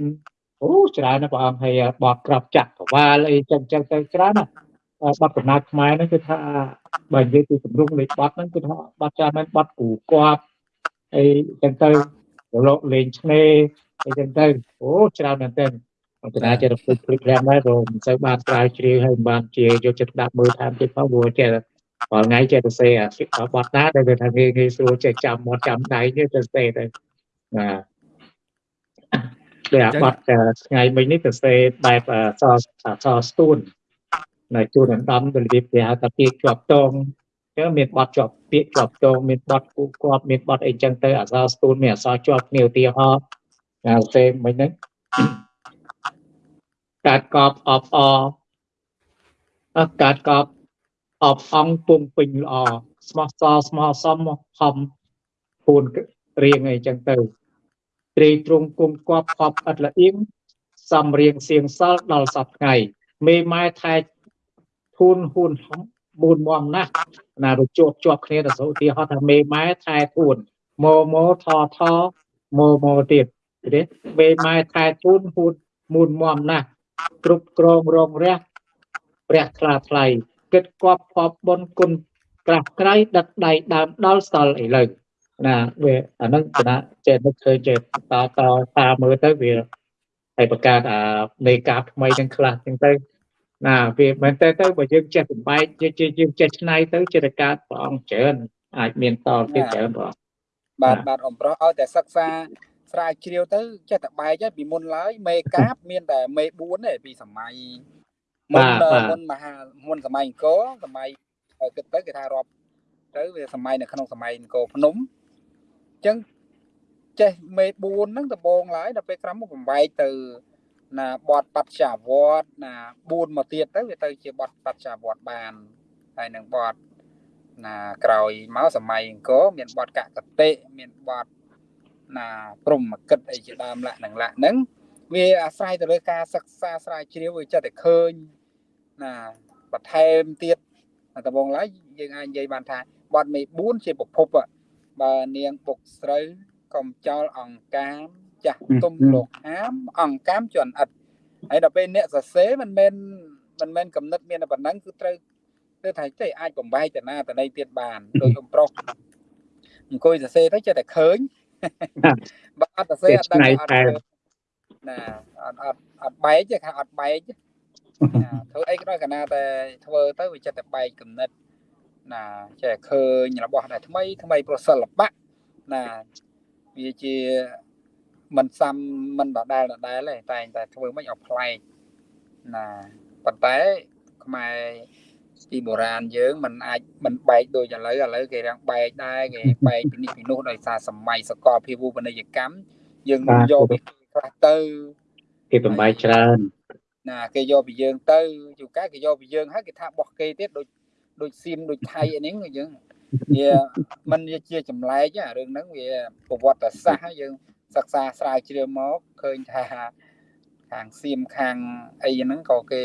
អូច្រើនណាស់ព្រះអង្គហើយបទក្របចាក់កវាលអីចឹងចឹងទៅច្រើនណាស់បទកំណត់ខ្មែរហ្នឹងគឺថាបើនិយាយពីទម្រង់នៃបទហ្នឹងគឺថាបទច្រើនមែនបទគូគាត់អីចឹងទៅលោកលេងឆ្នេរអីចឹងទៅអូច្រើនមែនទែន អន្តរាចិត្តពុទ្ធព្រឹករាំដែរព្រោះមិនសូវបានស្រាវជ្រាវហើយមិនបានជាយកចិត្តដាក់មើលតាមទៀតផងព្រោះចេះរាល់ថ្ងៃចេះទៅសេអាបត់ណាដែលថាងាយងាយស្រួលចេះចាំមាត់ចាំដៃទេទៅសេទៅបាទដែលអាបត់ថ្ងៃមិញនេះទៅសេបែបសសស្ទួននៅជួនអណ្ដំទៅរបៀបគេហៅថាពាក្យជាប់តងចឹងមានបត់ជាប់ពាក្យជាប់តងមានបត់គូគាត់មានបត់អីចឹងទៅអសរស្ទួនមានអសរជាប់គ្នាឧទាហរណ៍តែសេមិញហ្នឹង កាត់កប់អបអកាត់កប់អបអង្គពុំពេញល្អស្មោះសស្មោះសមខំពូនរៀងអីចឹងទៅត្រីត្រង់គុំគប់ខប់ឥតល្អៀងសំរៀងសៀងសល់ដល់សប្ថ្ងៃមេម៉ែថែធូនហ៊ុនបួនមមណាស់ណារជាប់ជាប់គ្នាទៅសូទីហត់ថាមេម៉ែថែធូនម៉ូម៉ូថថម៉ូម៉ូទៀតទេមេម៉ែថែធូនហ៊ុនមូនមមណាស់ គ្រប់គ្រងរងរះព្រះថ្លាថ្លៃគិតគប់ខប់បុនគុណក្រាស់ក្រៃដឹកដៃដើមដល់សល់ឥឡូវណាវាអានឹងគណៈចេះនឹកឃើញចេះតតតាមមើលទៅវាហើយបង្កើតអានៃការថ្មីទាំងខ្លះចឹងទៅណាវាមែនតើទៅបើយើងចេះបំបែកជាយើងចេះឆ្នៃទៅចិត្តកើតព្រះអង្គច្រើនអាចមានតទៀតច្រើនព្រះបាទបាទអំប្រោះឲ្យតែសិក្សា ស្រាវជ្រាវទៅចេះតែបែកហើយពីមុនឡើយមេកាបមានតែមេ4ទេពីសម័យមុនមុនមហាមុនសម័យអង្គរសម័យគិតទៅគេថារាប់ទៅវាសម័យនៅក្នុងសម័យអង្គរភ្នំអញ្ចឹងចេះមេ4ហ្នឹងដំបងឡើយដល់ពេលក្រោយមកបំបែកទៅណាបតបច្ចាវត្តណា4មកទៀតទៅវាទៅជាបតបច្ចាវត្តបានហើយនឹងបតណាក្រោយមកសម័យអង្គរមានបតកកតិមានបត ណាព្រមកិតអីជាដើមលក្ខនឹងលក្ខហ្នឹងវាអាស្រ័យទៅលើការសិក្សាស្រាវជ្រាវវាចិត្តតែឃើញណាបន្ថែមទៀតដំបងឡើយយើងអាចនិយាយបានថាបតមេ4ជាប្រភពបើនាងពុកស្រូវកំចោលអង្កាមចាស់ទុំលោកហាមអង្កាមជន់អិតហើយដល់ពេលអ្នកសរសេរមិនមែនមិនមែនកំណត់មានតែប៉ុណ្ណឹងគឺត្រូវគឺថាចេះអាចបំបែកតាណាតណីទៀតបានដោយអំប្រុសអង្គុយសរសេរទៅចេះតែឃើញ បើអត់សរសេរអត់ដឹងអត់ណាអត់អត់អត់បែកទេថាអត់បែកធ្វើអីក៏ដោយកណាតែធ្វើទៅវាចិត្តតែបែកគំនិតណាចេះឃើញរបស់ដែលថ្មីថ្មីប្រសិល្បៈណាវាជាមិនសាំមិនដដែលដដែលទេតែតែធ្វើមិនឲ្យប្លែកណាប៉ុន្តែខ្មែរ ពីបុរាណយើងมันអាចมันបែកដូចឥឡូវឥឡូវគេរាំងបែកដែរគេបែកពីនេះពីនោះដោយសារសម័យសកលភាវូបនីយកម្មយើងយកពីខ្លះទៅគេបំបែកច្រើនណាគេយកពីយើងទៅជួកាគេយកពីយើងហើយគេថាបោះគេទៀតដូចដូចសៀមដូចថៃអីហ្នឹងយើងវាมันជាចម្លែករឿងហ្នឹងវាប្រវត្តិសាស្ត្រយើងសិក្សាស្រាវជ្រាវមកឃើញថាខាងសៀមខាងអីហ្នឹងក៏គេ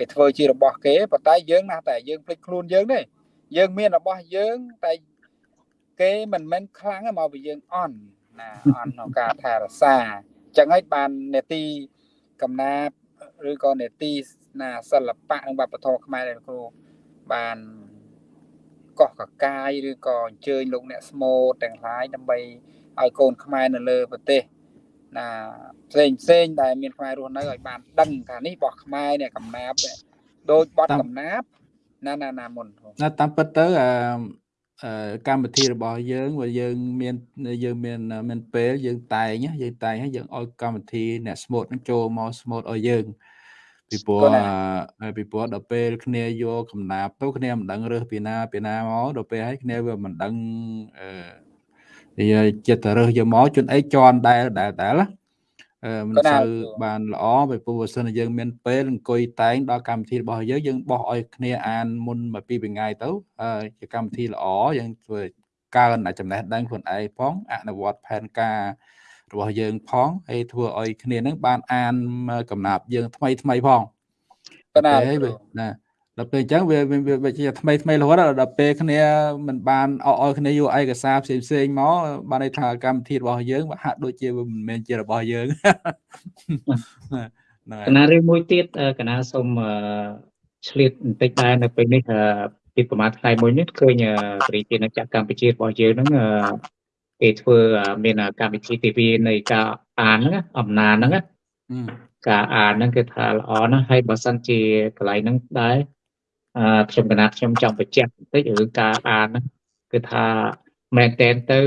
គេធ្វើជារបស់គេប៉ុន្តែយើងណាតែយើងភ្លេចខ្លួនយើងទេយើងមានរបស់យើងតែគេមិនមែនខ្លាំងមកពីយើងអន់ណាអន់ក្នុងការថែរក្សាអញ្ចឹងហើយបាននេតិកំណាបឬក៏នេតិណាសិល្បៈនិងវប្បធម៌ខ្មែរដែលគ្រូបានកោះកកាយឬក៏អញ្ជើញលោកអ្នកស្មូតទាំងឡាយដើម្បីឲ្យកូនខ្មែរនៅលើប្រទេស ណាផ្សេងផ្សេងដែលមានខ្មែររស់នៅឲ្យបានដឹងថានេះរបស់ខ្មែរនេះកំណាបដូចបត់កំណាបណាណាណាមុនណាតាមពិតទៅអឺកម្មវិធីរបស់យើងបើយើងមានយើងមានមានពេលយើងតែងយើងតែងហើយយើងឲ្យកម្មវិធីអ្នកស្មូតនឹងចូលមកស្មូតឲ្យយើងពីព្រោះពីព្រោះដល់ពេលគ្នាយកកំណាបទៅគ្នាមិនដឹងរើសពីណាពីណាមកដល់ពេលហើយគ្នាវាមិនដឹងអឺ ចិត្តរើសយកមកជន់អីជន់ដែលដែលដែលមិនសូវបានល្អពីព្រោះបើសិនយើងមានពេលអង្គុយតែងដល់កម្មវិធីរបស់យើងយើងបោះឲ្យគ្នាអានមុនមួយពីរថ្ងៃទៅជាកម្មវិធីល្អយើងធ្វើកើនចំណេះដឹងខ្លួនឯងផងអនុវត្តផែនការរបស់យើងផងហើយធ្វើឲ្យគ្នានឹងបានអានកំណាប់យើងថ្មីថ្មីផងប៉ុណ្ណាពេលវាណា ដល់ពេលអញ្ចឹងវាវាវាជាថ្មីថ្មីរហូតដល់ពេលគ្នាមិនបានអោឲ្យគ្នាយកឯកសារផ្សេងផ្សេងមកបានន័យថាកម្មវិធីរបស់យើងហាក់ដូចជាមិនមែនជារបស់យើងហ្នឹងកណារឿងមួយទៀតកណាសូមឆ្លៀតបន្តិចដែរនៅពេលនេះពីប្រហែលថ្ងៃមួយនេះឃើញប្រជាជាតិចាក់កម្ពុជារបស់យើងហ្នឹងគេធ្វើមានកម្មវិធី TV នៃការអានហ្នឹងអំណានហ្នឹងការអានហ្នឹងគឺថាល្អណាស់ហើយបើសិនជាកន្លែងហ្នឹងដែរ អឺខ្ញុំកណាត់ខ្ញុំចង់បញ្ជាក់បន្តិចរឿងការអានហ្នឹងគឺថាមែនតែនទៅ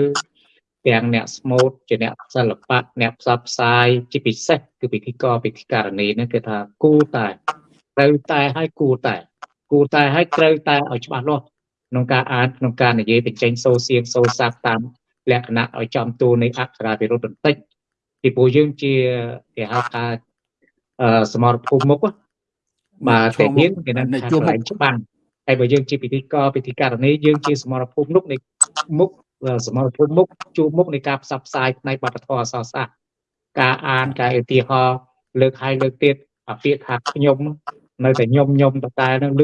ទាំងអ្នកស្មូតជាអ្នកសិល្បៈអ្នកផ្សព្វផ្សាយជាពិសេសគឺពិធីករពិធីការនីហ្នឹងគឺថាគូតែត្រូវតែឲ្យគូតែគូតែឲ្យត្រូវតែឲ្យច្បាស់លាស់ក្នុងការអានក្នុងការនិយាយបញ្ចេញសូសៀងសូសាប់តាមលក្ខណៈឲ្យចំទូនៃអក្សរាវិរុទ្ធបន្តិចពីព្រោះយើងជាគេហៅថាសមរភូមិមុខ បាទតែយើងគេនឹងថាកន្លែងច្បាំងហើយបើយើងជាពិធីករពិធីករនីយើងជាសមរភូមិមុខនៃមុខសមរភូមិមុខជួមុខនៃការផ្សព្វផ្សាយផ្នែកវប្បធម៌អសរសាស្ត្រការអានការឧទាហរណ៍លើកហើយលើកទៀតអាពាក្យថាខ្ញុំនៅតែខ្ញុំខ្ញុំតតែនឹងឮ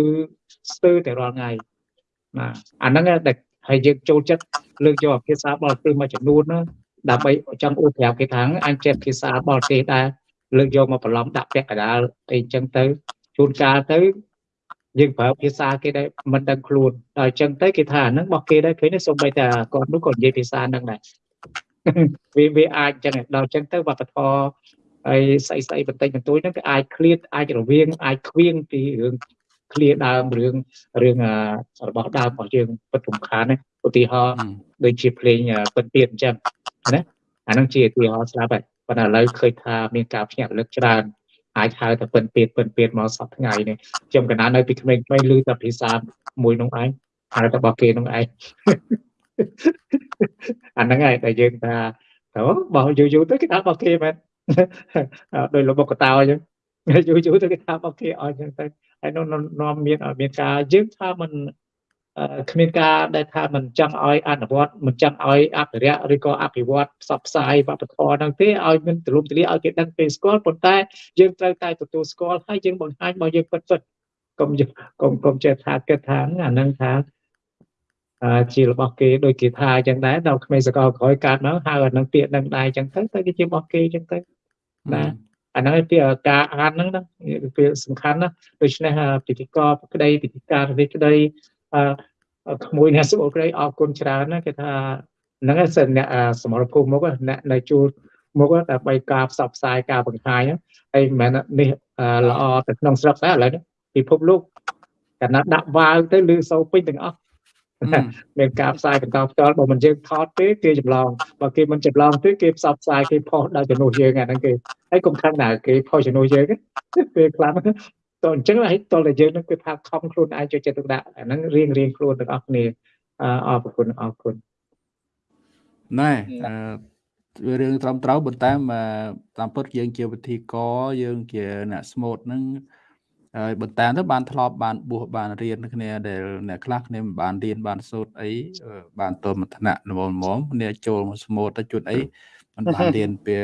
ស្ទើរតែរាល់ថ្ងៃបាទអាហ្នឹងតែហើយយើងចូលចិត្តលើកយកភាសាបរទេសមួយចំនួនណាដើម្បីចង់អួតប្រាប់គេថាអញចេះភាសាបរទេសដែរលើកយកមកបន្លំដាក់ពាក់កណ្ដាលអីចឹងទៅ ជួនកាលទៅយើងប្រើភាសាគេដែរមិនដឹងខ្លួនដល់អញ្ចឹងទៅគេថាអាហ្នឹងរបស់គេដែរឃើញទេសូម្បីតែគាត់នោះក៏និយាយភាសាហ្នឹងដែរវាវាអាចអញ្ចឹងដល់អញ្ចឹងទៅវប្បធម៌ហើយស្អីស្អីបន្តិចបន្តួចហ្នឹងគឺអាចឃ្លាតអាចរវាងអាចខ្វៀងពីរឿងឃ្លាដើមរឿងរឿងរបស់ដើមរបស់យើងពិតសំខាន់ណាឧទាហរណ៍ដូចជាភ្លេងពិតទៀតអញ្ចឹងណាអាហ្នឹងជាឧទាហរណ៍ស្រាប់ហើយប៉ុន្តែឥឡូវឃើញថាមានការភ្ញាក់រលឹកច្រើន អាចហៅតែពិនពេតពិនពេតមកសប្ថ្ងៃនេះខ្ញុំកណានៅពីក្មេងៗឮតែភាសាមួយនោះឯងហៅតែរបស់គេនោះឯងអាហ្នឹងហើយតែយើងថាទៅបោះយូរយូរទៅគេថារបស់គេមែនដោយលោកកតោអញ្ចឹងយូរយូរទៅគេថារបស់គេអស់អញ្ចឹងទៅហើយនោះនាំមានមានការយើងថាមិន គ្មានការដែលថាមិនចង់ឲ្យអនុវត្តមិនចង់ឲ្យអភិរក្សឬក៏អភិវឌ្ឍផ្សព្វផ្សាយវប្បធម៌ហ្នឹងទេឲ្យមានទូលំទូលាយឲ្យគេដឹងគេស្គាល់ប៉ុន្តែយើងត្រូវតែទទួលស្គាល់ហើយយើងបង្ហាញមកយើងពិតពិតកុំកុំកុំចេះថាគិតថាអាហ្នឹងថាជារបស់គេដូចគេថាអញ្ចឹងដែរដល់ក្មេងសកលក្រោយកើតមកហៅអានឹងពាក្យនឹងដែរអញ្ចឹងទៅទៅគេជារបស់គេអញ្ចឹងទៅណាអាហ្នឹងពីការអានហ្នឹងណាវាសំខាន់ណាដូច្នេះពិធីករក្តីពិធីការនេះក្តី ក្មួយអ្នកសុខក្តីអរគុណច្រើនណាគេថាហ្នឹងសិនអ្នកសមរភូមិមកអ្នកនៅជួលមកដើម្បីការផ្សព្វផ្សាយការបង្ហាញហើយមិនមែននេះល្អទៅក្នុងស្រុកតែឥឡូវពិភពលោកកណ្ណាដាក់វាវទៅលឺសូពេញទាំងអស់មានការផ្សាយបន្តផ្ទាល់បើមិនយើងថតទេគេចម្លងបើគេមិនចម្លងទេគេផ្សព្វផ្សាយគេផុសដល់ជំនួសយើងអាហ្នឹងគេហើយកុំខឹងណាគេផុសជំនួសយើងពេលខ្លះ តអញ្ចឹងហើយតតែយើងនឹងគឺថាខំខ្លួនឯងចូលចិត្តទុកដាក់អាហ្នឹងរៀងរៀងខ្លួនទាំងអស់គ្នាអរគុណអរគុណណែវារឿងត្រឹមត្រូវប៉ុន្តែតាមពិតយើងជាវិធីកយើងជាអ្នកស្មូតហ្នឹងហើយបន្តែទៅបានធ្លាប់បានបួសបានរៀនគ្នាដែលអ្នកខ្លះគ្នាមិនបានរៀនបានសូត្រអីបានតមកថ្នាក់ល្មមៗគ្នាចូលមកស្មូតទៅជួនអីមិនបានរៀនពី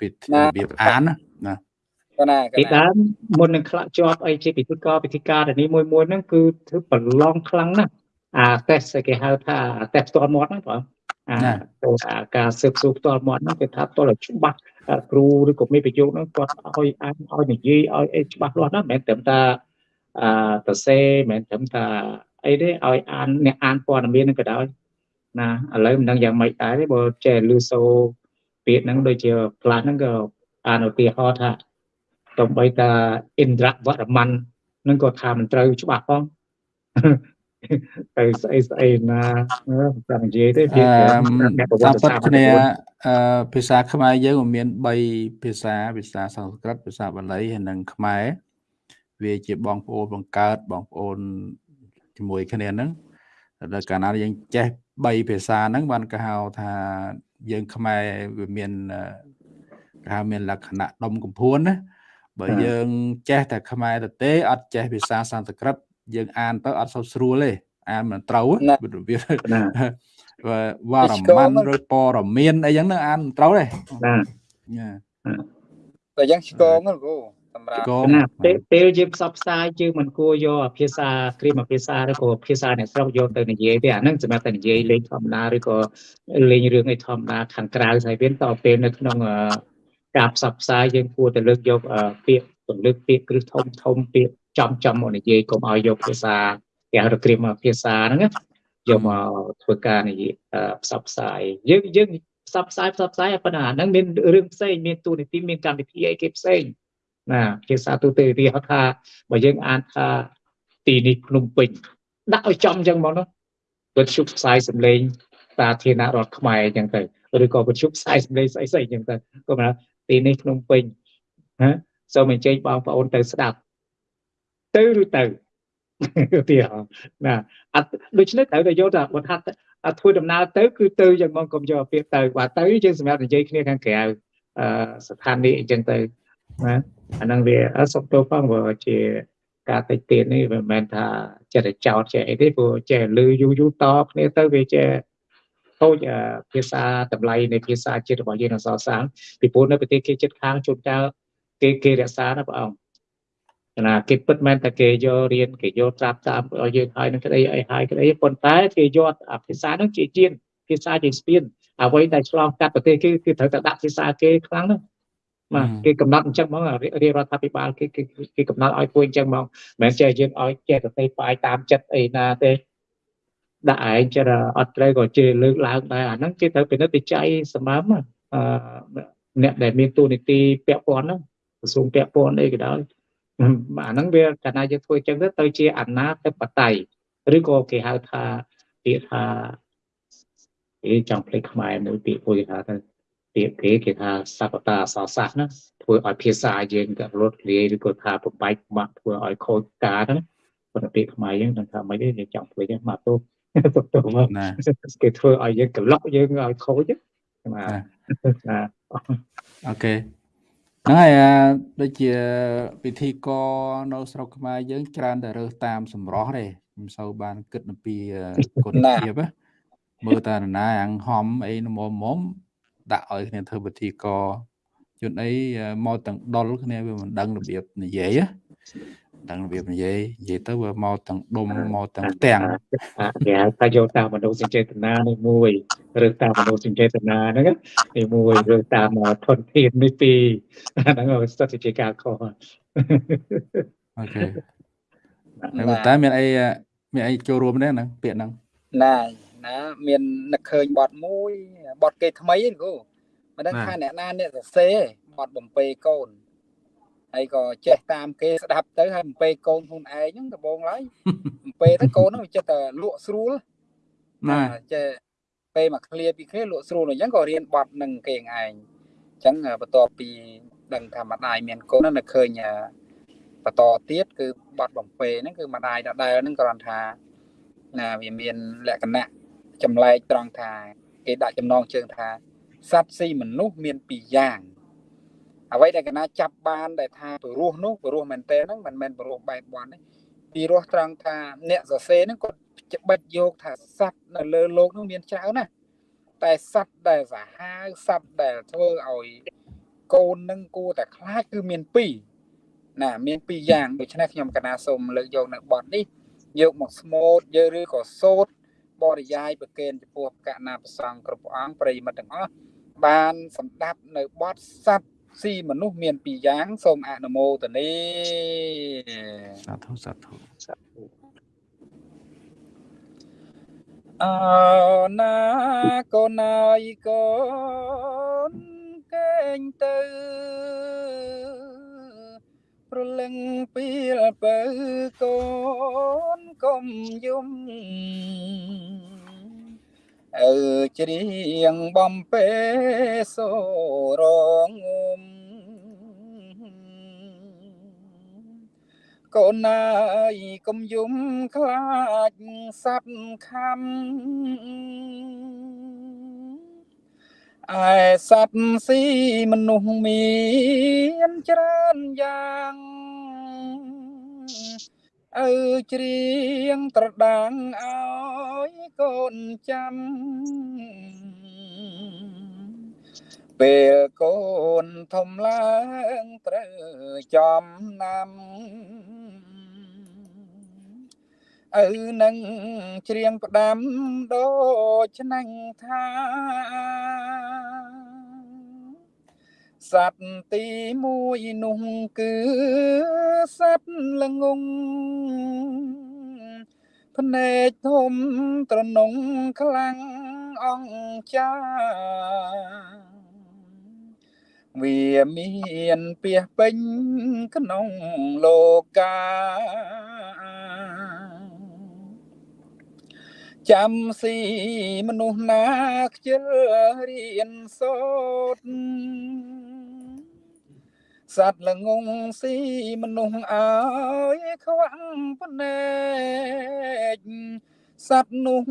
ពីរបៀបអានណា ណាពីដើមមុននឹងខ្លះជាប់អីជាពិធីករពិធីការនេះមួយមួយហ្នឹងគឺធ្វើប្រឡងខ្លាំងណាស់អាតេស្តគេហៅថាតេស្តផ្ទាល់មាត់ហ្នឹងបងអាការស៊ើបសួរផ្ទាល់មាត់ហ្នឹងគេថាផ្ទាល់ឲ្យច្បាស់គ្រូឬក៏មេប្រយោគហ្នឹងគាត់ឲ្យអានឲ្យនិយាយឲ្យអីច្បាស់លាស់ណាស់មិនមែនត្រឹមថាអឺសរសេរមិនមែនត្រឹមថាអីទេឲ្យអានអ្នកអានព័ត៌មានហ្នឹងក៏ដោយណាឥឡូវមិនដឹងយ៉ាងម៉េចដែរទេបើចេះលឺសូពាក្យហ្នឹងដូចជាខ្លះហ្នឹងក៏អានឧទាហរណ៍ថា តំបីតាឥន្ទ្រវរ្ម័ននឹងក៏ថាមិនត្រូវច្បាស់ផងទៅស្អីស្អីណាចាំនិយាយទេវាអ្នកប្រវត្តិសាស្ត្រគ្នាភាសាខ្មែរយើងមាន3ភាសាភាសាសំស្ក្រឹតភាសាបាលីហើយនិងខ្មែរវាជាបងប្អូនបង្កើតបងប្អូនជាមួយគ្នាហ្នឹងដល់កាលណាយើងចេះ3ភាសាហ្នឹងបានគេហៅថាយើងខ្មែរវាមានគេហៅមានលក្ខណៈដុំកំភួនណា បើយើងចេះតែខ្មែរទៅទេអត់ចេះភាសាសំស្ក្រឹតយើងអានទៅអត់សូវស្រួលទេអានមិនត្រូវវាវ៉ារម៉ាន់ឬពរមានអីចឹងអានមិនត្រូវទេណាតែយ៉ាងឆ្កងហ្នឹងគ្រូសម្រាប់កងណាបាពេលទពេលយើងផ្សព្វផ្សាយយើងមិនគួរយកភាសាគ្រាមភាសាឬក៏ភាសាអ្នកស្រុកយកទៅនិយាយទេអាហ្នឹងសម្រាប់តែនិយាយលេងធម្មតាឬក៏លេងរឿងអីធម្មតាខាងក្រៅហើយវាតទៅពេលនៅក្នុងអឺ ការផ្សព្វផ្សាយយើងគួរតែលើកយកអឺពាក្យពលឹកពាក្យគ្រឹះធំធំពាក្យចំចំមកនិយាយកុំឲ្យយកភាសាគេហៅថាគ្រាមភាសាហ្នឹងណាយកមកធ្វើការនិយាយអឺផ្សព្វផ្សាយយើងយើងផ្សព្វផ្សាយផ្សព្វផ្សាយប៉ុន្តែអាហ្នឹងមានរឿងផ្សេងមានទូនីតិមានកម្មវិធីអីគេផ្សេងណាភាសាទូទៅវាហៅថាបើយើងអានថាទីនេះភ្នំពេញដាក់ឲ្យចំអញ្ចឹងមកនោះវិទ្យុផ្សាយសម្លេងសាធារណរដ្ឋខ្មែរអញ្ចឹងទៅឬក៏វិទ្យុផ្សាយសម្លេងស្អីស្អីអញ្ចឹងទៅក៏មិន ទីនេះភ្នំពេញណាសូមអញ្ជើញបងប្អូនទៅស្ដាប់ទៅឬទៅទីណាអត់ដូច្នេះត្រូវតែយកថាបើថាអត់ធ្វើដំណើរទៅគឺទៅយ៉ាងមកកុំយកពាក្យទៅបើទៅយើងសម្រាប់និយាយគ្នាខាងក្រៅអឺស្ថានីយ៍អញ្ចឹងទៅណាអាហ្នឹងវាអត់សុខទោសផងព្រោះជាការតិចទៀតនេះមិនមែនថាចិត្តតែចោតចេះអីទេព្រោះចេះលឺយូរយូរតគ្នាទៅវាចេះ ខូចអឺភាសាតម្លៃនៃភាសាជាតិរបស់យើងអសរសាស្ត្រពីព្រោះនៅប្រទេសគេចិត្តខាងជួនកាលគេគេរក្សាណាបងអង្គណាគេពិតមែនតែគេយករៀនគេយកត្រាប់តាមឲ្យយើងហើយនឹងក្តីអីហើយក្តីប៉ុន្តែគេយកអាភាសាហ្នឹងជាជាភាសាជាស្ពានអ្វីដែលឆ្លងកាត់ប្រទេសគេគឺត្រូវតែដាក់ភាសាគេខ្លាំងណាស់បាទគេកំណត់អញ្ចឹងហ្មងរាជរដ្ឋាភិបាលគេគេគេកំណត់ឲ្យធ្វើអញ្ចឹងហ្មងមិនមែនចេះយើងឲ្យចេះទៅផ្សាយតាមចិត្តអីណាទេ ដាក់ឯងចេះតែអត់ត្រូវក៏ជេរលើកឡើងដែរអាហ្នឹងគេត្រូវពិនិត្យវិច័យសម្រាប់អឺអ្នកដែលមានទូនីតិពាក់ព័ន្ធហ្នឹងក្រសួងពាក់ព័ន្ធអីក៏ដោយអាហ្នឹងវាកាលណាយើងធ្វើអញ្ចឹងទៅទៅជាអាណាធិបតេយ្យឬក៏គេហៅថាពាក្យថាគេចង់ភ្លេចខ្មែរមួយពាក្យមួយគេហៅថាពាក្យគេគេថាសព្តាអសរសាស្ត្រណាធ្វើឲ្យភាសាយើងក៏រត់លាយឬក៏ថាបំបែកបាក់ធ្វើឲ្យខូចការហ្នឹងប៉ុន្តែពាក្យខ្មែរយើងនឹងថាមិនទេយើងចង់ភ្លេចមកទោស ទុកទៅមកណាគេធ្វើឲ្យយើងក្លុកយើងឲ្យខូចណាណាអូខេហ្នឹងហើយអាដូចជាពិធីករនៅស្រុកខ្មែរយើងច្រើនតែរើសតាមសម្រស់ទេមិនសូវបានគិតអំពីគុណភាពណាមើលតែនរណាអាំងហំអីនមមមដាក់ឲ្យគ្នាធ្វើពិធីករជួនអីមកទាំងដុលគ្នាវាមិនដឹងរបៀបនិយាយណា ដឹងរបៀបនិយាយនិយាយទៅវាមកទាំងដុំមកទាំងផ្ទាំងគេហៅថាយកតាមមនោសញ្ចេតនានេះមួយឬតាមមនោសញ្ចេតនាហ្នឹងនេះមួយឬតាមធនធាននេះពីរហ្នឹងវាស្ថិតជាការខុសអូខេហើយតែមានអីមានអីចូលរួមដែរហ្នឹងពាក្យហ្នឹងណាណាមាននឹកឃើញបត់មួយបត់គេថ្មីហ្នឹងគូមិនដឹងថាអ្នកណាអ្នកសរសេរបត់បំពេកូន ហើយក៏ចេះតាមគេស្ដាប់ទៅហើយបំពេកូនខ្លួនឯងហ្នឹងដំបងឡើយបំពេទៅកូនហ្នឹងវាចិត្តតែលក់ស្រួលណាចេះពេលមកឃ្លាពីគ្នាលក់ស្រួលអញ្ចឹងក៏រៀនបត់នឹងគេឯងអញ្ចឹងបន្ទាប់ពីដឹងថាម្ដាយមានកូនហ្នឹងនៅឃើញបន្តទៀតគឺបត់បំពេហ្នឹងគឺម្ដាយដដែលហ្នឹងគ្រាន់ថាណាវាមានលក្ខណៈចម្លែកត្រង់ថា គេដាក់ចំណងជើងថាសត្វស៊ីមនុស្សមានពីរយ៉ាង អ្វីដែលកណាចាប់បានដែលថាពរោះនោះពរោះមែនតើហ្នឹងមិនមែនពរោះបែបបន់ទេពីរោះត្រង់ថាអ្នកសរសេរហ្នឹងគាត់ច្បិតយកថាសត្វនៅលើโลกនោះមានច្រើនណាស់តែសត្វដែលសាហាវសត្វដែលធ្វើឲ្យកូននឹងគួរតែខ្លាចគឺមានពីរណាមានពីរយ៉ាងដូច្នេះខ្ញុំកណាសូមលើកយកនៅបទនេះយកមកស្មូតយើងឬក៏សូត្របរិយាយប្រកេនចំពោះកណាប្រសង់គ្រប់អង្គប្រិយមិត្តទាំងអស់បានសម្ដាប់នៅបទសត្វ ស៊ីមនុស្សមានពីរយ៉ាងសូមអនុមោទនាសាធុសាធុអើណាកូនអើយកូនកេងទៅប្រលឹងពីលបើកូនកុំយំ អើច្រៀងបំពេសូរងំកូនអើយកុំយំខ្លាចសັບខំឯសត្វស៊ីមនុស្សមានច្រើនយ៉ាង អើច្រៀងត្រដាងឲ្យកូនចាំពេលកូនធំឡើងត្រូវចំណាំឪនឹងច្រៀងផ្ដាំដូចឆ្នាំងថា សត្វទី1នោះគឺសត្វល្ងងភ្នែកធំត្រនងខ្លាំងអង្ចាវាមានពីពេញក្នុងលោកាចាំស៊ីមនុស្សណាខ្ជិលរៀនសូត្រ សត្វល្ងងស៊ីមនុស្សអើយខ្វាំងភ្នែកសត្វនោះ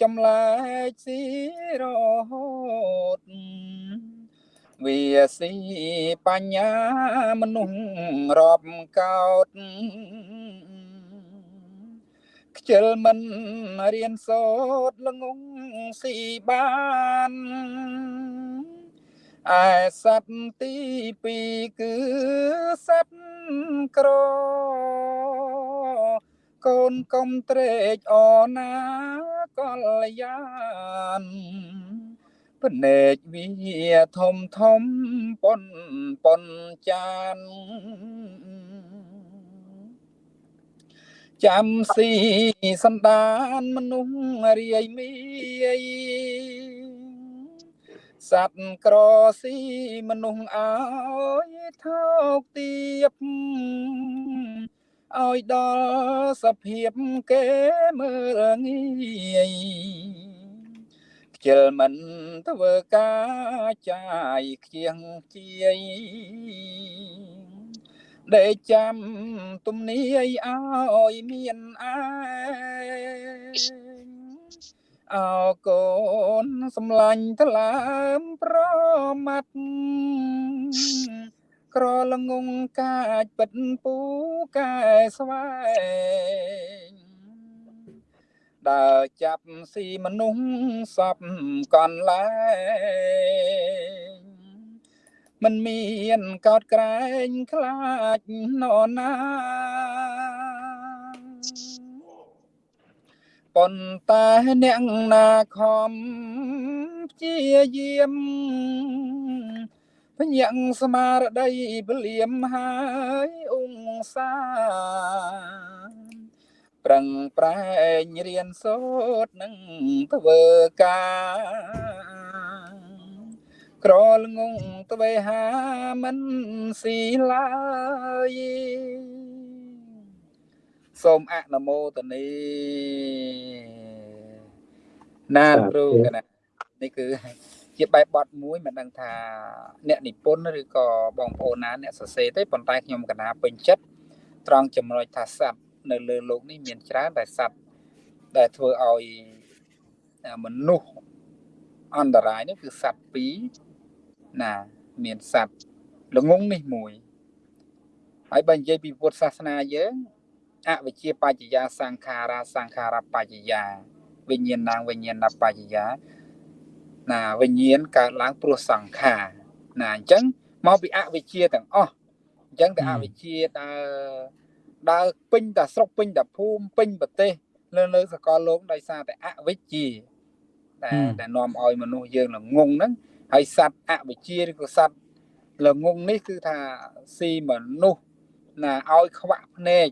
ចម្លែកស៊ីរហូតវាស៊ីបញ្ញាមនុស្សរាប់កោតខ្ជិលមិនរៀនសូត្រល្ងងស៊ីបាន ឯសត្វទី2គឺសត្វក្រកូនកុំត្រេកអរណាកល្យានភ្នែកវាធំធំប៉ុនប៉ុនចានចាំស៊ីសន្តានមនុស្សរាយមី សត្វក្រស៊ីមនុស្សអើយថោកទៀបឲ្យដល់សភាពគេមើលងាយខ្ជិលមិនធ្វើការចាយខ្ជៀងជាយដេកចាំទំនាយឲ្យមានអែ អោកូនសំឡាញ់ថ្លើមប្រមាត់ក្រលងងកាចពិតពូកែស្វែងដើរចាប់ស៊ីមនុស្សសពកនលែងមិនមានកោតក្រែងខ្លាចនរណា ប៉ុន្តែអ្នកណាខំព្យាយាមភ្ញាក់ស្មារតីពលៀមហើយអង្សាប្រឹងប្រែងរៀនសូត្រនឹងធ្វើការក្រលងងទ្វេហាមិនស៊ីឡើយ សូមអនុមោទនីណាគ្រូកណានេះគឺជាបែបបទមួយមិនដឹងថាអ្នកនិពន្ធឬក៏បងប្អូនណាអ្នកសរសេរទេប៉ុន្តែខ្ញុំកណាពេញចិត្តត្រង់ចំណុចថាសត្វនៅលើโลกនេះមានច្រើនតែសត្វដែលធ្វើឲ្យមនុស្សអន្តរាយនេះគឺសត្វពីរណាមានសត្វល្ងងនេះមួយហើយបើនិយាយពីពុទ្ធសាសនាយើង អវិជ្ជាបច្ចយាសង្ខារាសង្ខារបច្ចយាវិញ្ញាណវិញ្ញាណបច្ចយាណាវិញ្ញាណកើតឡើងព្រោះសង្ខារណាអញ្ចឹងមកពីអវិជ្ជាទាំងអស់អញ្ចឹងតែអវិជ្ជាដើរដើរពេញតែស្រុកពេញតែភូមិពេញប្រទេសលើលើសកលលោកដោយសារតែអវិជ្ជាដែលដែលនាំឲ្យមនុស្សយើងល្ងងហ្នឹងហើយសត្វអវិជ្ជាឬក៏សត្វល្ងងនេះគឺថាស៊ីមនុស្សណាឲ្យខ្វាក់ភ្នែក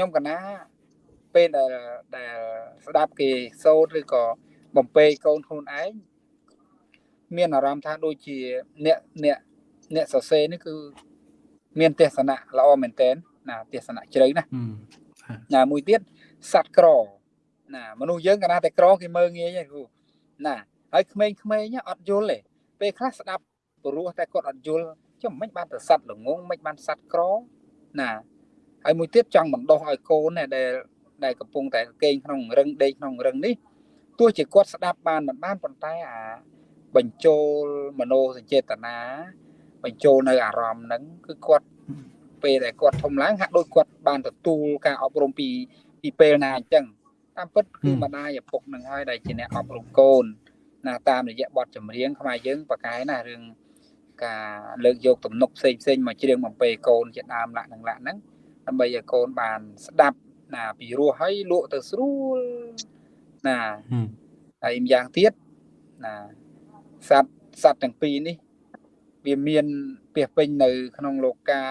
ខ្ញុំកណាពេលដែលដែលស្ដាប់គេសូត្រឬក៏បំពេកូនខ្លួនឯងមានអារម្មណ៍ថាដូចជាអ្នកអ្នកអ្នកសរសេរនេះគឺមានទស្សនៈល្អមែនតើណាទស្សនៈជ្រៅណាណាមួយទៀតសត្វក្រណាមនុស្សយើងកណាតែក្រគេមើងងាយហ្នឹងគ្រូណាហើយក្មេងៗអត់យល់ទេពេលខ្លះស្ដាប់ព្រោះតែគាត់អត់យល់ចុះមិនបានទៅសัตว์ល្ងងមិនបានសัตว์ក្រណា ហើយមួយទៀតចង់បណ្ដោះឲ្យកូនដែលដែលកំពុងតែគេងក្នុងរឹងដេកក្នុងរឹងនេះទោះជាគាត់ស្ដាប់បានមិនបានប៉ុន្តែអាបញ្ចូលមโนសញ្ចេតនាបញ្ចូលនៅអារម្មណ៍ហ្នឹងគឺគាត់ពេលដែលគាត់ធំឡើងហាក់ដូចគាត់បានទទួលការអប់រំពីពីពេលណាអញ្ចឹងតាមពិតគឺម្ដាយឪពុកនឹងហើយដែលជាអ្នកអប់រំកូនណាតាមរយៈបទចម្រៀងខ្មែរយើងប្រកែណារឿងការលើកយកទំនុកផ្សេងផ្សេងមកច្រៀងបំពេកូនជាដើមលក្ខនឹងលក្ខហ្នឹង ដើម្បីឲ្យកូនបានស្ដាប់ណាពីរោះហើយលក់ទៅស្រួលណាហើយម្យ៉ាងទៀតណាសត្វសត្វទាំងពីរនេះ វាមានពាសពេញនៅ ក្នុងលោកា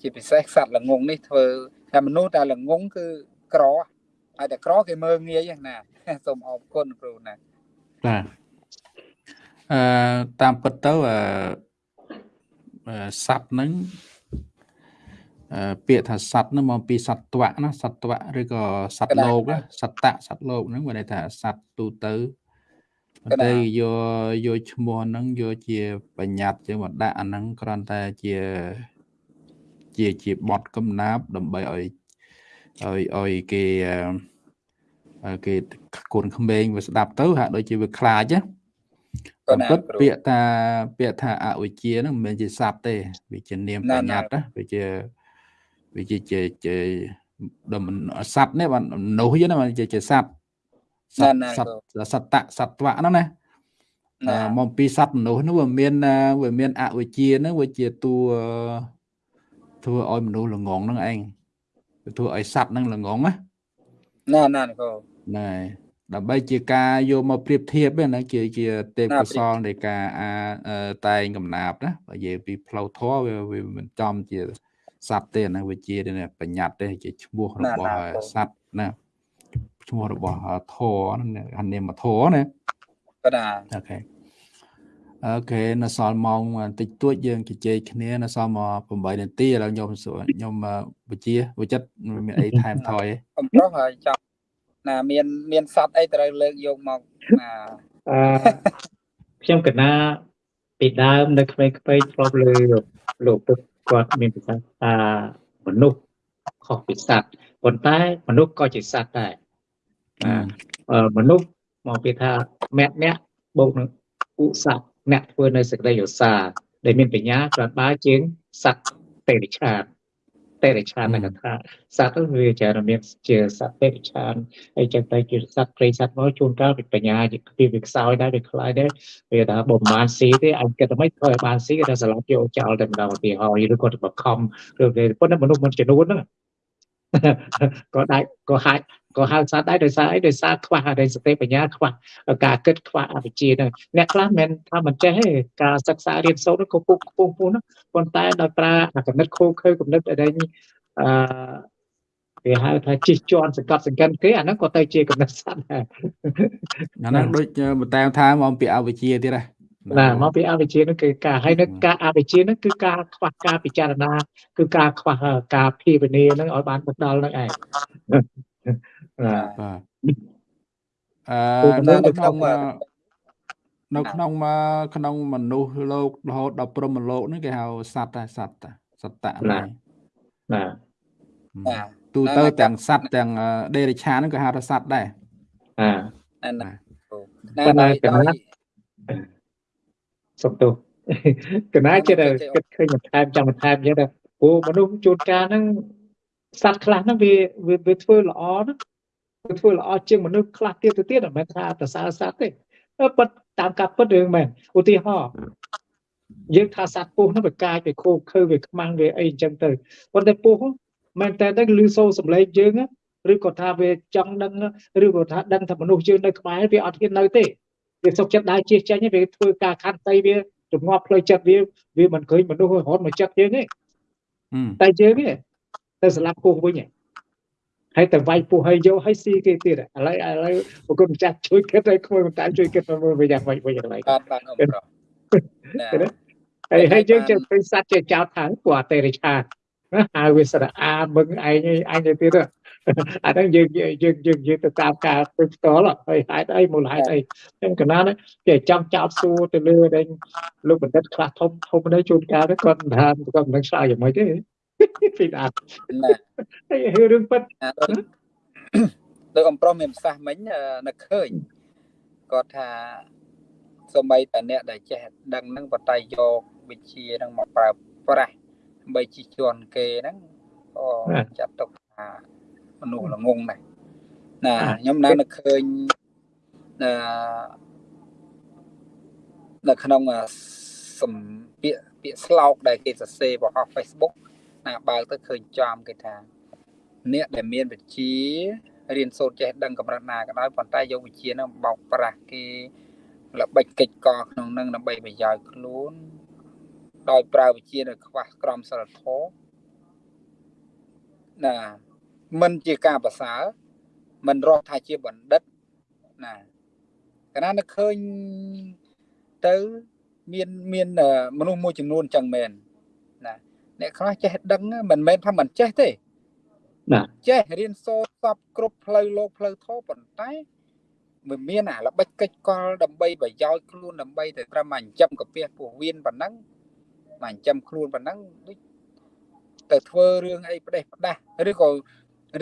ជាពិសេសសត្វល្ងងនេះធ្វើតែមនុស្សតែល្ងងគឺក្រហើយតែក្រគេមើងងាយណាសូមអរគុណគ្រូណាបាទអឺតាមពិតទៅអឺសัตว์ហ្នឹងអឺ ពាក្យថាសัตว์ហ្នឹងមកពីសត្វៈណាសត្វៈឬក៏សត្វលោកសត្វៈសត្វលោកហ្នឹងមានន័យថាសត្វទូទៅតែយកយកឈ្មោះហ្នឹងយកជាបញ្ញត្តិជាមកដាក់អាហ្នឹងគ្រាន់តែជាជាជាបត់កំណាប់ដើម្បីឲ្យឲ្យឲ្យគេគេកូនក្មេងវាស្ដាប់ទៅហាក់ដូចជាវាខ្លាចណាតាមពិតពាក្យថាពាក្យថាអវិជ្ជាហ្នឹងមិនមែនជាស័ព្ទទេវាជានាមបញ្ញត្តិណាវាជា វាជាជាជាដល់ស័ព្ទនេះបានមនុស្សហ្នឹងជាជាស័ព្ទសត្វសត្វសត្វសត្វៈហ្នឹងណាមកពីសត្វមនុស្សនោះវាមានវាមានអវិជ្ជាហ្នឹងវាជាតួធ្វើឲ្យមនុស្សល្ងងហ្នឹងឯងធ្វើឲ្យសត្វហ្នឹងល្ងងណាណាណាគ្រូណែដើម្បីជាការយកមកប្រៀបធៀបណាជាជាទេពកសលនៃការអាតែងកំណាប់ណាបើនិយាយពីផ្លូវធម៌វាវាមិនចំជា សត្វទេណាវាជាបញ្ញត្តិទេជាឈ្មោះរបស់សត្វណាឈ្មោះរបស់ធរហ្នឹងអានាមធរណាបាទអូខេអូខេនៅសល់ម៉ោងបន្តិចតួចយើងជជែកគ្នានៅសល់មក8នាទីឥឡូវខ្ញុំខ្ញុំវិជាវិចិត្រមានអីថែមថយអំប្រុសហើយចាំណាមានមានសัตว์អីត្រូវលើកយកមកណាអឺខ្ញុំកណាពីដើមនៅក្មេងៗធ្លាប់លើលោកពុទ្ធ គាត់មានប្រសាសន៍ថាមនុស្សខុសពីសត្វប៉ុន្តែមនុស្សក៏ជាសត្វដែរមនុស្សមកពីថាមគ្គអ្នកបូកនឹងឧស័កអ្នកធ្វើនៅសេចក្តីឧស្សាហ៍ដែលមានបញ្ញាក្រាន់បើជាងសត្វទេរិឆាន ទេរិឆាននៅថាសត្វទៅវាច្រើនមានជាសត្វទេរិឆានហើយចឹងទៅជាសត្វព្រៃសត្វមកជួនកាលវាបញ្ញាវាវាខ្សោយដែរវាខ្លាយដែរវាថាបំបានស៊ីទេអញគិតថាមិនធ្វើឲ្យបានស៊ីគេថាស្លាប់យកចោលតែម្ដងឧទាហរណ៍ឬក៏ទៅបខំឬប៉ុន្តែមនុស្សមិនចំនួនហ្នឹង ក៏ដាច់ក៏ហាច់ក៏ហៅសត្វដែរដោយសារអីដោយសារខ្វះអរិយសតិបញ្ញាខ្វះការគិតខ្វះអវិជ្ជាហ្នឹងអ្នកខ្លះមិនថាមិនចេះទេការសិក្សារៀនសូត្រក៏ពុកខ្ពស់ពោះហ្នឹងប៉ុន្តែដោយប្រើអាកំណត់ខូខើកំណត់ដែលអឺគេហៅថាជិះជាន់សង្កត់សង្កិនគេអាហ្នឹងក៏ទៅជាកំណត់សត្វដែរអាហ្នឹងដូចបន្តែថាមកពីអវិជ្ជាទៀតហ៎ ណាមកពីអវិជ្ជានោះគឺការហើយនៅការអវិជ្ជានោះគឺការខ្វះការពិចារណាគឺការខ្វះការភាវនានឹងឲ្យបានមកដល់នឹងឯងបាទអឺនៅក្នុងនៅក្នុងក្នុងមនុស្សលោករហូតដល់ព្រមលោកហ្នឹងគេហៅសត្វតែសត្វតែសត្វតហ្នឹងបាទទូទៅទាំងសត្វទាំងដេរិឆានហ្នឹងក៏ហៅថាសត្វដែរបាទណាណាកណា សុំទោសកណាចិត្តគិតឃើញបន្ថែមចាំបន្ថែមចឹងទៅព្រោះមនុស្សជួនកាលហ្នឹងសត្វខ្លះហ្នឹងវាវាធ្វើល្អណាវាធ្វើល្អជាងមនុស្សខ្លះទៀតទៅទៀតមិនមែនថាប្រសើរសត្វទេប៉ុតតាមការពិតរឿងមែនឧទាហរណ៍យើងថាសត្វពស់ហ្នឹងវាកាយវាខូខើវាខ្មាំងវាអីអញ្ចឹងទៅប៉ុន្តែពស់មែនតែតែឮសូរសំឡេងយើងឬក៏ថាវាចង់ដឹងឬក៏ថាដឹងថាមនុស្សយើងនៅក្បែរវាអត់ហ៊ាននៅទេ វាសុខចិត្តដើរជិះចេញវាធ្វើការខាត់ស្អីវាជំងប់ផ្លូវចិត្តវាវាមិនឃើញមនុស្សរហូតមកចិត្តយើងទេតែយើងទេទៅស្លាប់ពោះវិញហើយតែវាយពោះហើយយកហើយស៊ីគេទៀតឥឡូវឥឡូវប្រគុណម្ចាស់ជួយគិតឲ្យក្មួយមិនតាមជួយគិតមើលវាយ៉ាងម៉េចវិញឥឡូវបាទបាទអមប្រុសហើយហើយយើងចេះពេញសัตว์ចេះចោតថាពួកអតេរិឆាហៅវាស្រអាមឹងឯងឯងទៅទៀត អាហ្នឹងយើងយើងយើងយើងទៅតាមការធ្វើផ្ទាល់ហើយហេតុអីមូលហេតុអីចឹងកណាគេចង់ចោតសួរទៅលើដែលលោកបណ្ឌិតខ្លះធំធំនេះជួនកាលគាត់ថាគាត់មិនឆ្លើយយ៉ាងម៉េចទេពីដាហើយរឿងពិតដូចអំប្រុសមានប្រសាសន៍មិញនឹកឃើញគាត់ថាសំបីតែអ្នកដែលចេះដឹងនឹងបតៃយកវិជានឹងមកប្រើប្រាស់ដើម្បីជិះជាន់គេហ្នឹងក៏ចាត់ទុកថា មនុស្សល្ងងដែរណាខ្ញុំណានឹកឃើញអឺនៅក្នុងសំពាក្យពាក្យស្លោកដែលគេសរសេរបោះ Facebook ណាបើកទៅឃើញចំគេថាអ្នកដែលមានវិជ្ជារៀនសូត្រចេះដឹងកម្រិតណាក៏ដោយប៉ុន្តែយកវិជ្ជានឹងបោកប្រាស់គេល្បិចកិច្ចកក្នុងនឹងដើម្បីប្រយោជន៍ខ្លួនដោយប្រើវិជ្ជានៅខ្វះក្រមសីលធម៌ណា មិនជាការប្រសើរមិនរកថាជាបណ្ឌិតណាកាលណានឹកឃើញទៅមានមានមនុស្សមួយចំនួនចឹងមែនណាអ្នកខ្លះចេះដឹងមិនមែនថាមិនចេះទេណាចេះរៀនសូត្រសពគ្រប់ផ្លូវលោកផ្លូវធម៌ប៉ុន្តែមិនមានអាល្បិចកិច្ចកលដើម្បីប្រយោជន៍ខ្លួនដើម្បីតែត្រឹមអញ្ចឹមកាពះពោះវៀនប៉ុណ្ណឹងមកអញ្ចឹមខ្លួនប៉ុណ្ណឹងដូចទៅធ្វើរឿងអីផ្ដេសផ្ដាស់ឬក៏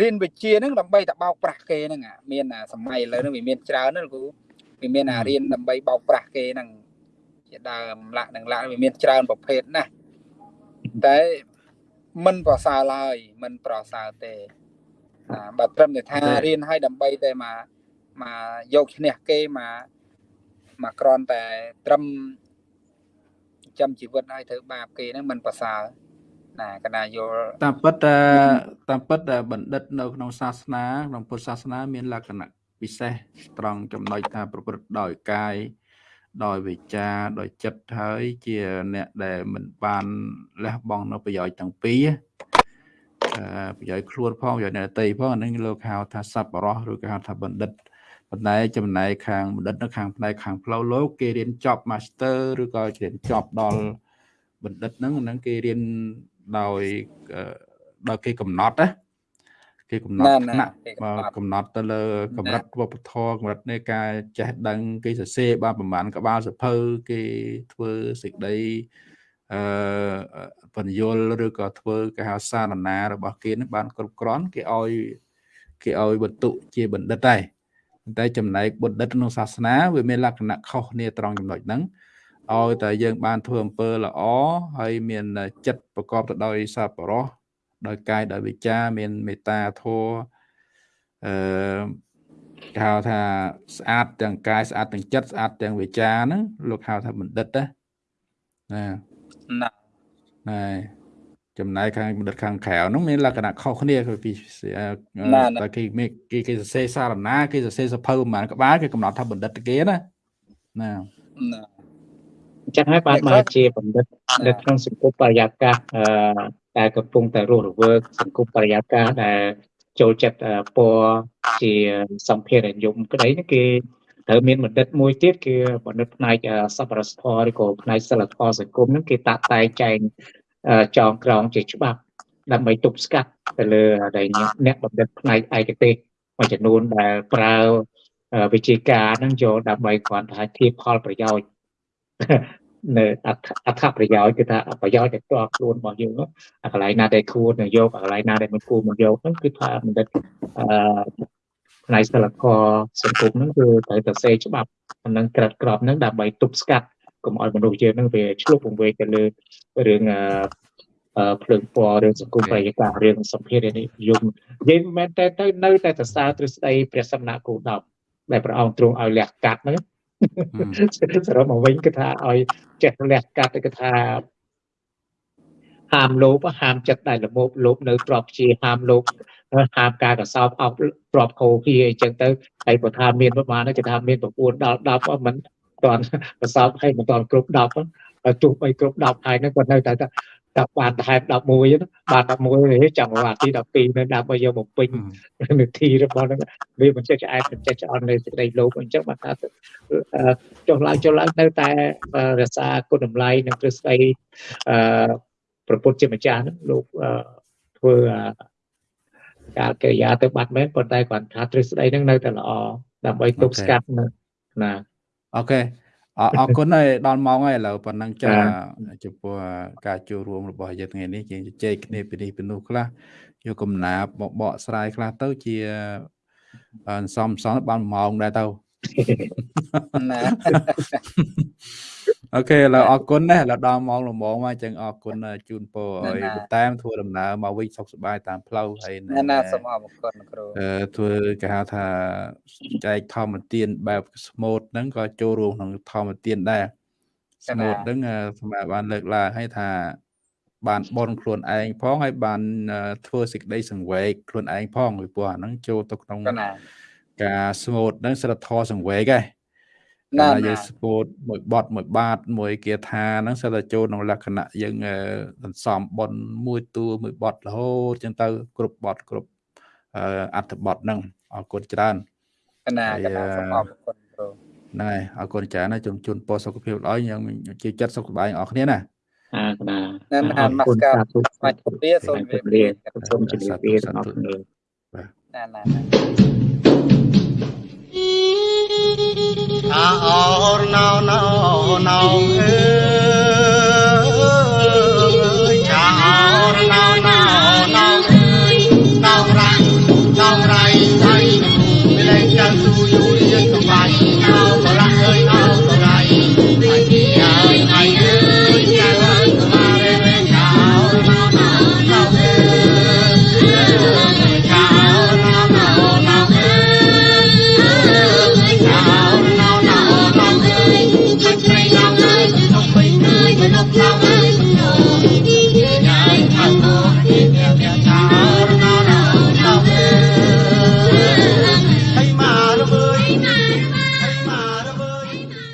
រៀនវិជ្ជាហ្នឹងដើម្បីតែបោកប្រាស់គេហ្នឹងមានសម័យឥឡូវហ្នឹងវាមានច្រើនណាគ្រូវាមានអារៀនដើម្បីបោកប្រាស់គេហ្នឹងជាដើមលាក់នឹងលាក់វាមានច្រើនប្រភេទណាស់តែមិនប្រសើរឡើយមិនប្រសើរទេបើត្រឹមតែថារៀនឲ្យដើម្បីតែមកមកយកឈ្នះគេមកមកក្រន់តែត្រឹមចាំជីវិតឲ្យធ្វើបាបគេហ្នឹងមិនប្រសើរ ណាកណាយល់តាមពិតតាមពិតបណ្ឌិតនៅក្នុងសាសនាក្នុងពុទ្ធសាសនា មានលក្ខណៈពិសេសត្រង់ចំណុចថាប្រព្រឹត្តដោយកាយដោយវិចារដោយចិត្តហើយជាអ្នកដែលមិនបានលះបង់នៅប្រយោជន៍ទាំងពីរប្រយោជន៍ខ្លួនផងប្រយោជន៍អ្នកតីផងអានឹងលោកហៅថាសប្បុរសឬក៏ហៅថាបណ្ឌិតប៉ុន្តែចំណែកខាងបណ្ឌិតនៅខាងផ្នែកខាងផ្លូវលោកគេរៀនចប់ Master ឬក៏រៀនចប់ដល់បណ្ឌិតហ្នឹងហ្នឹងគេរៀន ដោយដោយគេកំណត់ណាគេកំណត់ថ្នាក់កំណត់ទៅលើកម្រិតវប្បធម៌កម្រិតនៃការចេះដឹង គេសរសេរបានប្រហែលក្បាលសភៅគេធ្វើសេចក្តីអឺបញ្យលឬក៏ធ្វើគេហៅសារណារបស់គេនឹងបានគ្រប់គ្រាន់គេឲ្យគេឲ្យបន្ទុជាបណ្ឌិតដែរតែចំណែកបណ្ឌិតក្នុងសាសនាវាមានលក្ខណៈខុសគ្នាត្រង់ចំណុចហ្នឹង ឲ្យតែយើងបានធ្វើអំពើល្អហើយមានចិត្តប្រកបទៅដោយសប្បុរសដោយកាយដោយវិចារមានមេត្តាធម៌អឺគេហៅថាស្អាតទាំងកាយស្អាតទាំងចិត្តស្អាតទាំងវិចារហ្នឹងលោកហៅថាបណ្ឌិតណាណាណាណាចំណែកខាងបណ្ឌិតខាងក្រៅហ្នឹងមានលក្ខណៈខុសគ្នាពីតែគេគេគេសរសេរសារណាគេសរសេរសភៅប្រហែលក្បាលគេកំណត់ថាបណ្ឌិតគេណាណាណាអញ្ចឹងហើយបានមកជាបណ្ឌិតនៅក្នុងសង្គមបរិយាកាសអឺដែលកំពុងតែរស់រវើកសង្គមបរិយាកាសដែលចូលចិត្តពណ៌ជាសម្ភារនិយមក្តីគេត្រូវមានបណ្ឌិតមួយទៀតគឺបណ្ឌិតផ្នែកសប្បុរសធម៌ឬក៏ផ្នែកសិលធម៌សង្គមហ្នឹងគេតាក់តែងចែងចងក្រងជាច្បាប់ដើម្បីទប់ស្កាត់ទៅលើដែលអ្នកបណ្ឌិតផ្នែកឯកទេសមួយចំនួនដែលប្រើវិជាការហ្នឹងយកដើម្បីគ្រាន់តែធៀបផលប្រយោជន៍ នៅអត្ថប្រយោជន៍គឺថាប្រយោជន៍តែផ្ទាល់ខ្លួនរបស់យើងអាកន្លែងណាដែលគួរនឹងយកអាកន្លែងណាដែលមិនគួរមកយកហ្នឹងគឺថាបណ្ឌិតអឺផ្នែកសិលធម៌សង្គមហ្នឹងគឺត្រូវតែសេច្បាប់ហ្នឹងក្រិតក្របហ្នឹងដើម្បីទប់ស្កាត់កុំឲ្យមនុស្សយើងហ្នឹងវាឆ្លុះពង្វេកទៅលើរឿងអឺភ្លើងពណ៌រឿងសង្គមបរិយាកាសរឿងសម្ភារៈនេះយមនិយាយមែនតែទៅនៅតែសរសើរទ្រឹស្ដីព្រះសម្ណាគោដប់ដែលព្រះអង្គទ្រង់ឲ្យលះកាត់ហ្នឹង សរុបមកវិញគឺថាឲ្យចេះលះកាត់គឺថាហាមលោភហាមចិត្តដែលល្មោបលោភនៅទ្របជាហាមលោភហាមការកសោបអោបទ្របខោភីអីចឹងទៅហើយបើថាមានប្រមាណគេថាមាន9ដល់10មិនតាន់កសោបហើយមិនតាន់គ្រប់10ទោះបីគ្រប់10ហើយហ្នឹងក៏នៅតែ តែបានថែម11ណាបាន11ចាំអាទី12នៅដើម្បីយកមកពេញនាទីរបស់ហ្នឹងវាមិនចេះឆ្អែតមិនចេះឆ្អន់នៅសេចក្តីលោភអញ្ចឹងបានថាចុះឡើងចុះឡើងនៅតែរក្សាគុណតម្លៃនិងទ្រឹស្ដីអឺប្រពុតជាម្ចាស់ហ្នឹងលោកធ្វើការកិរិយាទៅបាត់មែនប៉ុន្តែគាត់ថាទ្រឹស្ដីហ្នឹងនៅតែល្អដើម្បីទប់ស្កាត់ណាអូខេ អរគុណហើយដល់ម៉ោងហើយឥឡូវប៉ុណ្ណឹងចាចំពោះការចូលរួមរបស់យើងថ្ងៃនេះយើងជជែកគ្នាពីនេះពីនោះខ្លះយកកំណាបមកបកស្រាយខ្លះទៅជាសំសំបានម៉ោងដែរទៅណា អូខេឥឡូវអរគុណណាស់ឥឡូវដល់ម៉ោងល្មងមកចឹងអរគុណជូនពរឲ្យបន្តែមធ្វើដំណើរមកវិញសុខសប្បាយតាមផ្លូវហើយណាសូមអរគុណគ្រូអឺធ្វើគេហៅថាចែកធម្មទានបែបស្មូតហ្នឹងក៏ចូលរួមក្នុងធម្មទានដែរស្មូតហ្នឹងអឺស្មាបានលើកឡើងឲ្យថាបានបនខ្លួនឯងផងហើយបានអឺធ្វើសេចក្តីសង្វេគខ្លួនឯងផងពីព្រោះអាហ្នឹងចូលទៅក្នុងកណាការស្មូតហ្នឹងសិលធម៌សង្វេគឯង ណាកាលណាណាយើងស្មូតមួយបត់មួយបាតមួយគាថាហ្នឹងសិលតែចូលក្នុងលក្ខណៈយើងអឺសន្សំបនមួយតួមួយបត់រហូតចឹងទៅ គ្រប់បត់គ្រប់អឺអត្ថបទហ្នឹងអរគុណច្រើនកណាហើកយណាអឺសូមអរគុណគ្រូហ្នឹងហើយអរគុណច្រើនណាស់ជំជូនពរសុខភាពល្អយើងជាចិត្តសុខសប្បាយអរគ្នាណាអាកណាណានអអារនមកគុណស្ការសាធុស្មាច់ពលាសូមសូមជម្រាបជម្រាបសូមជម្រាបលាទាំងអស់គ្នាណាណា អាអរណៅណៅណៅអើ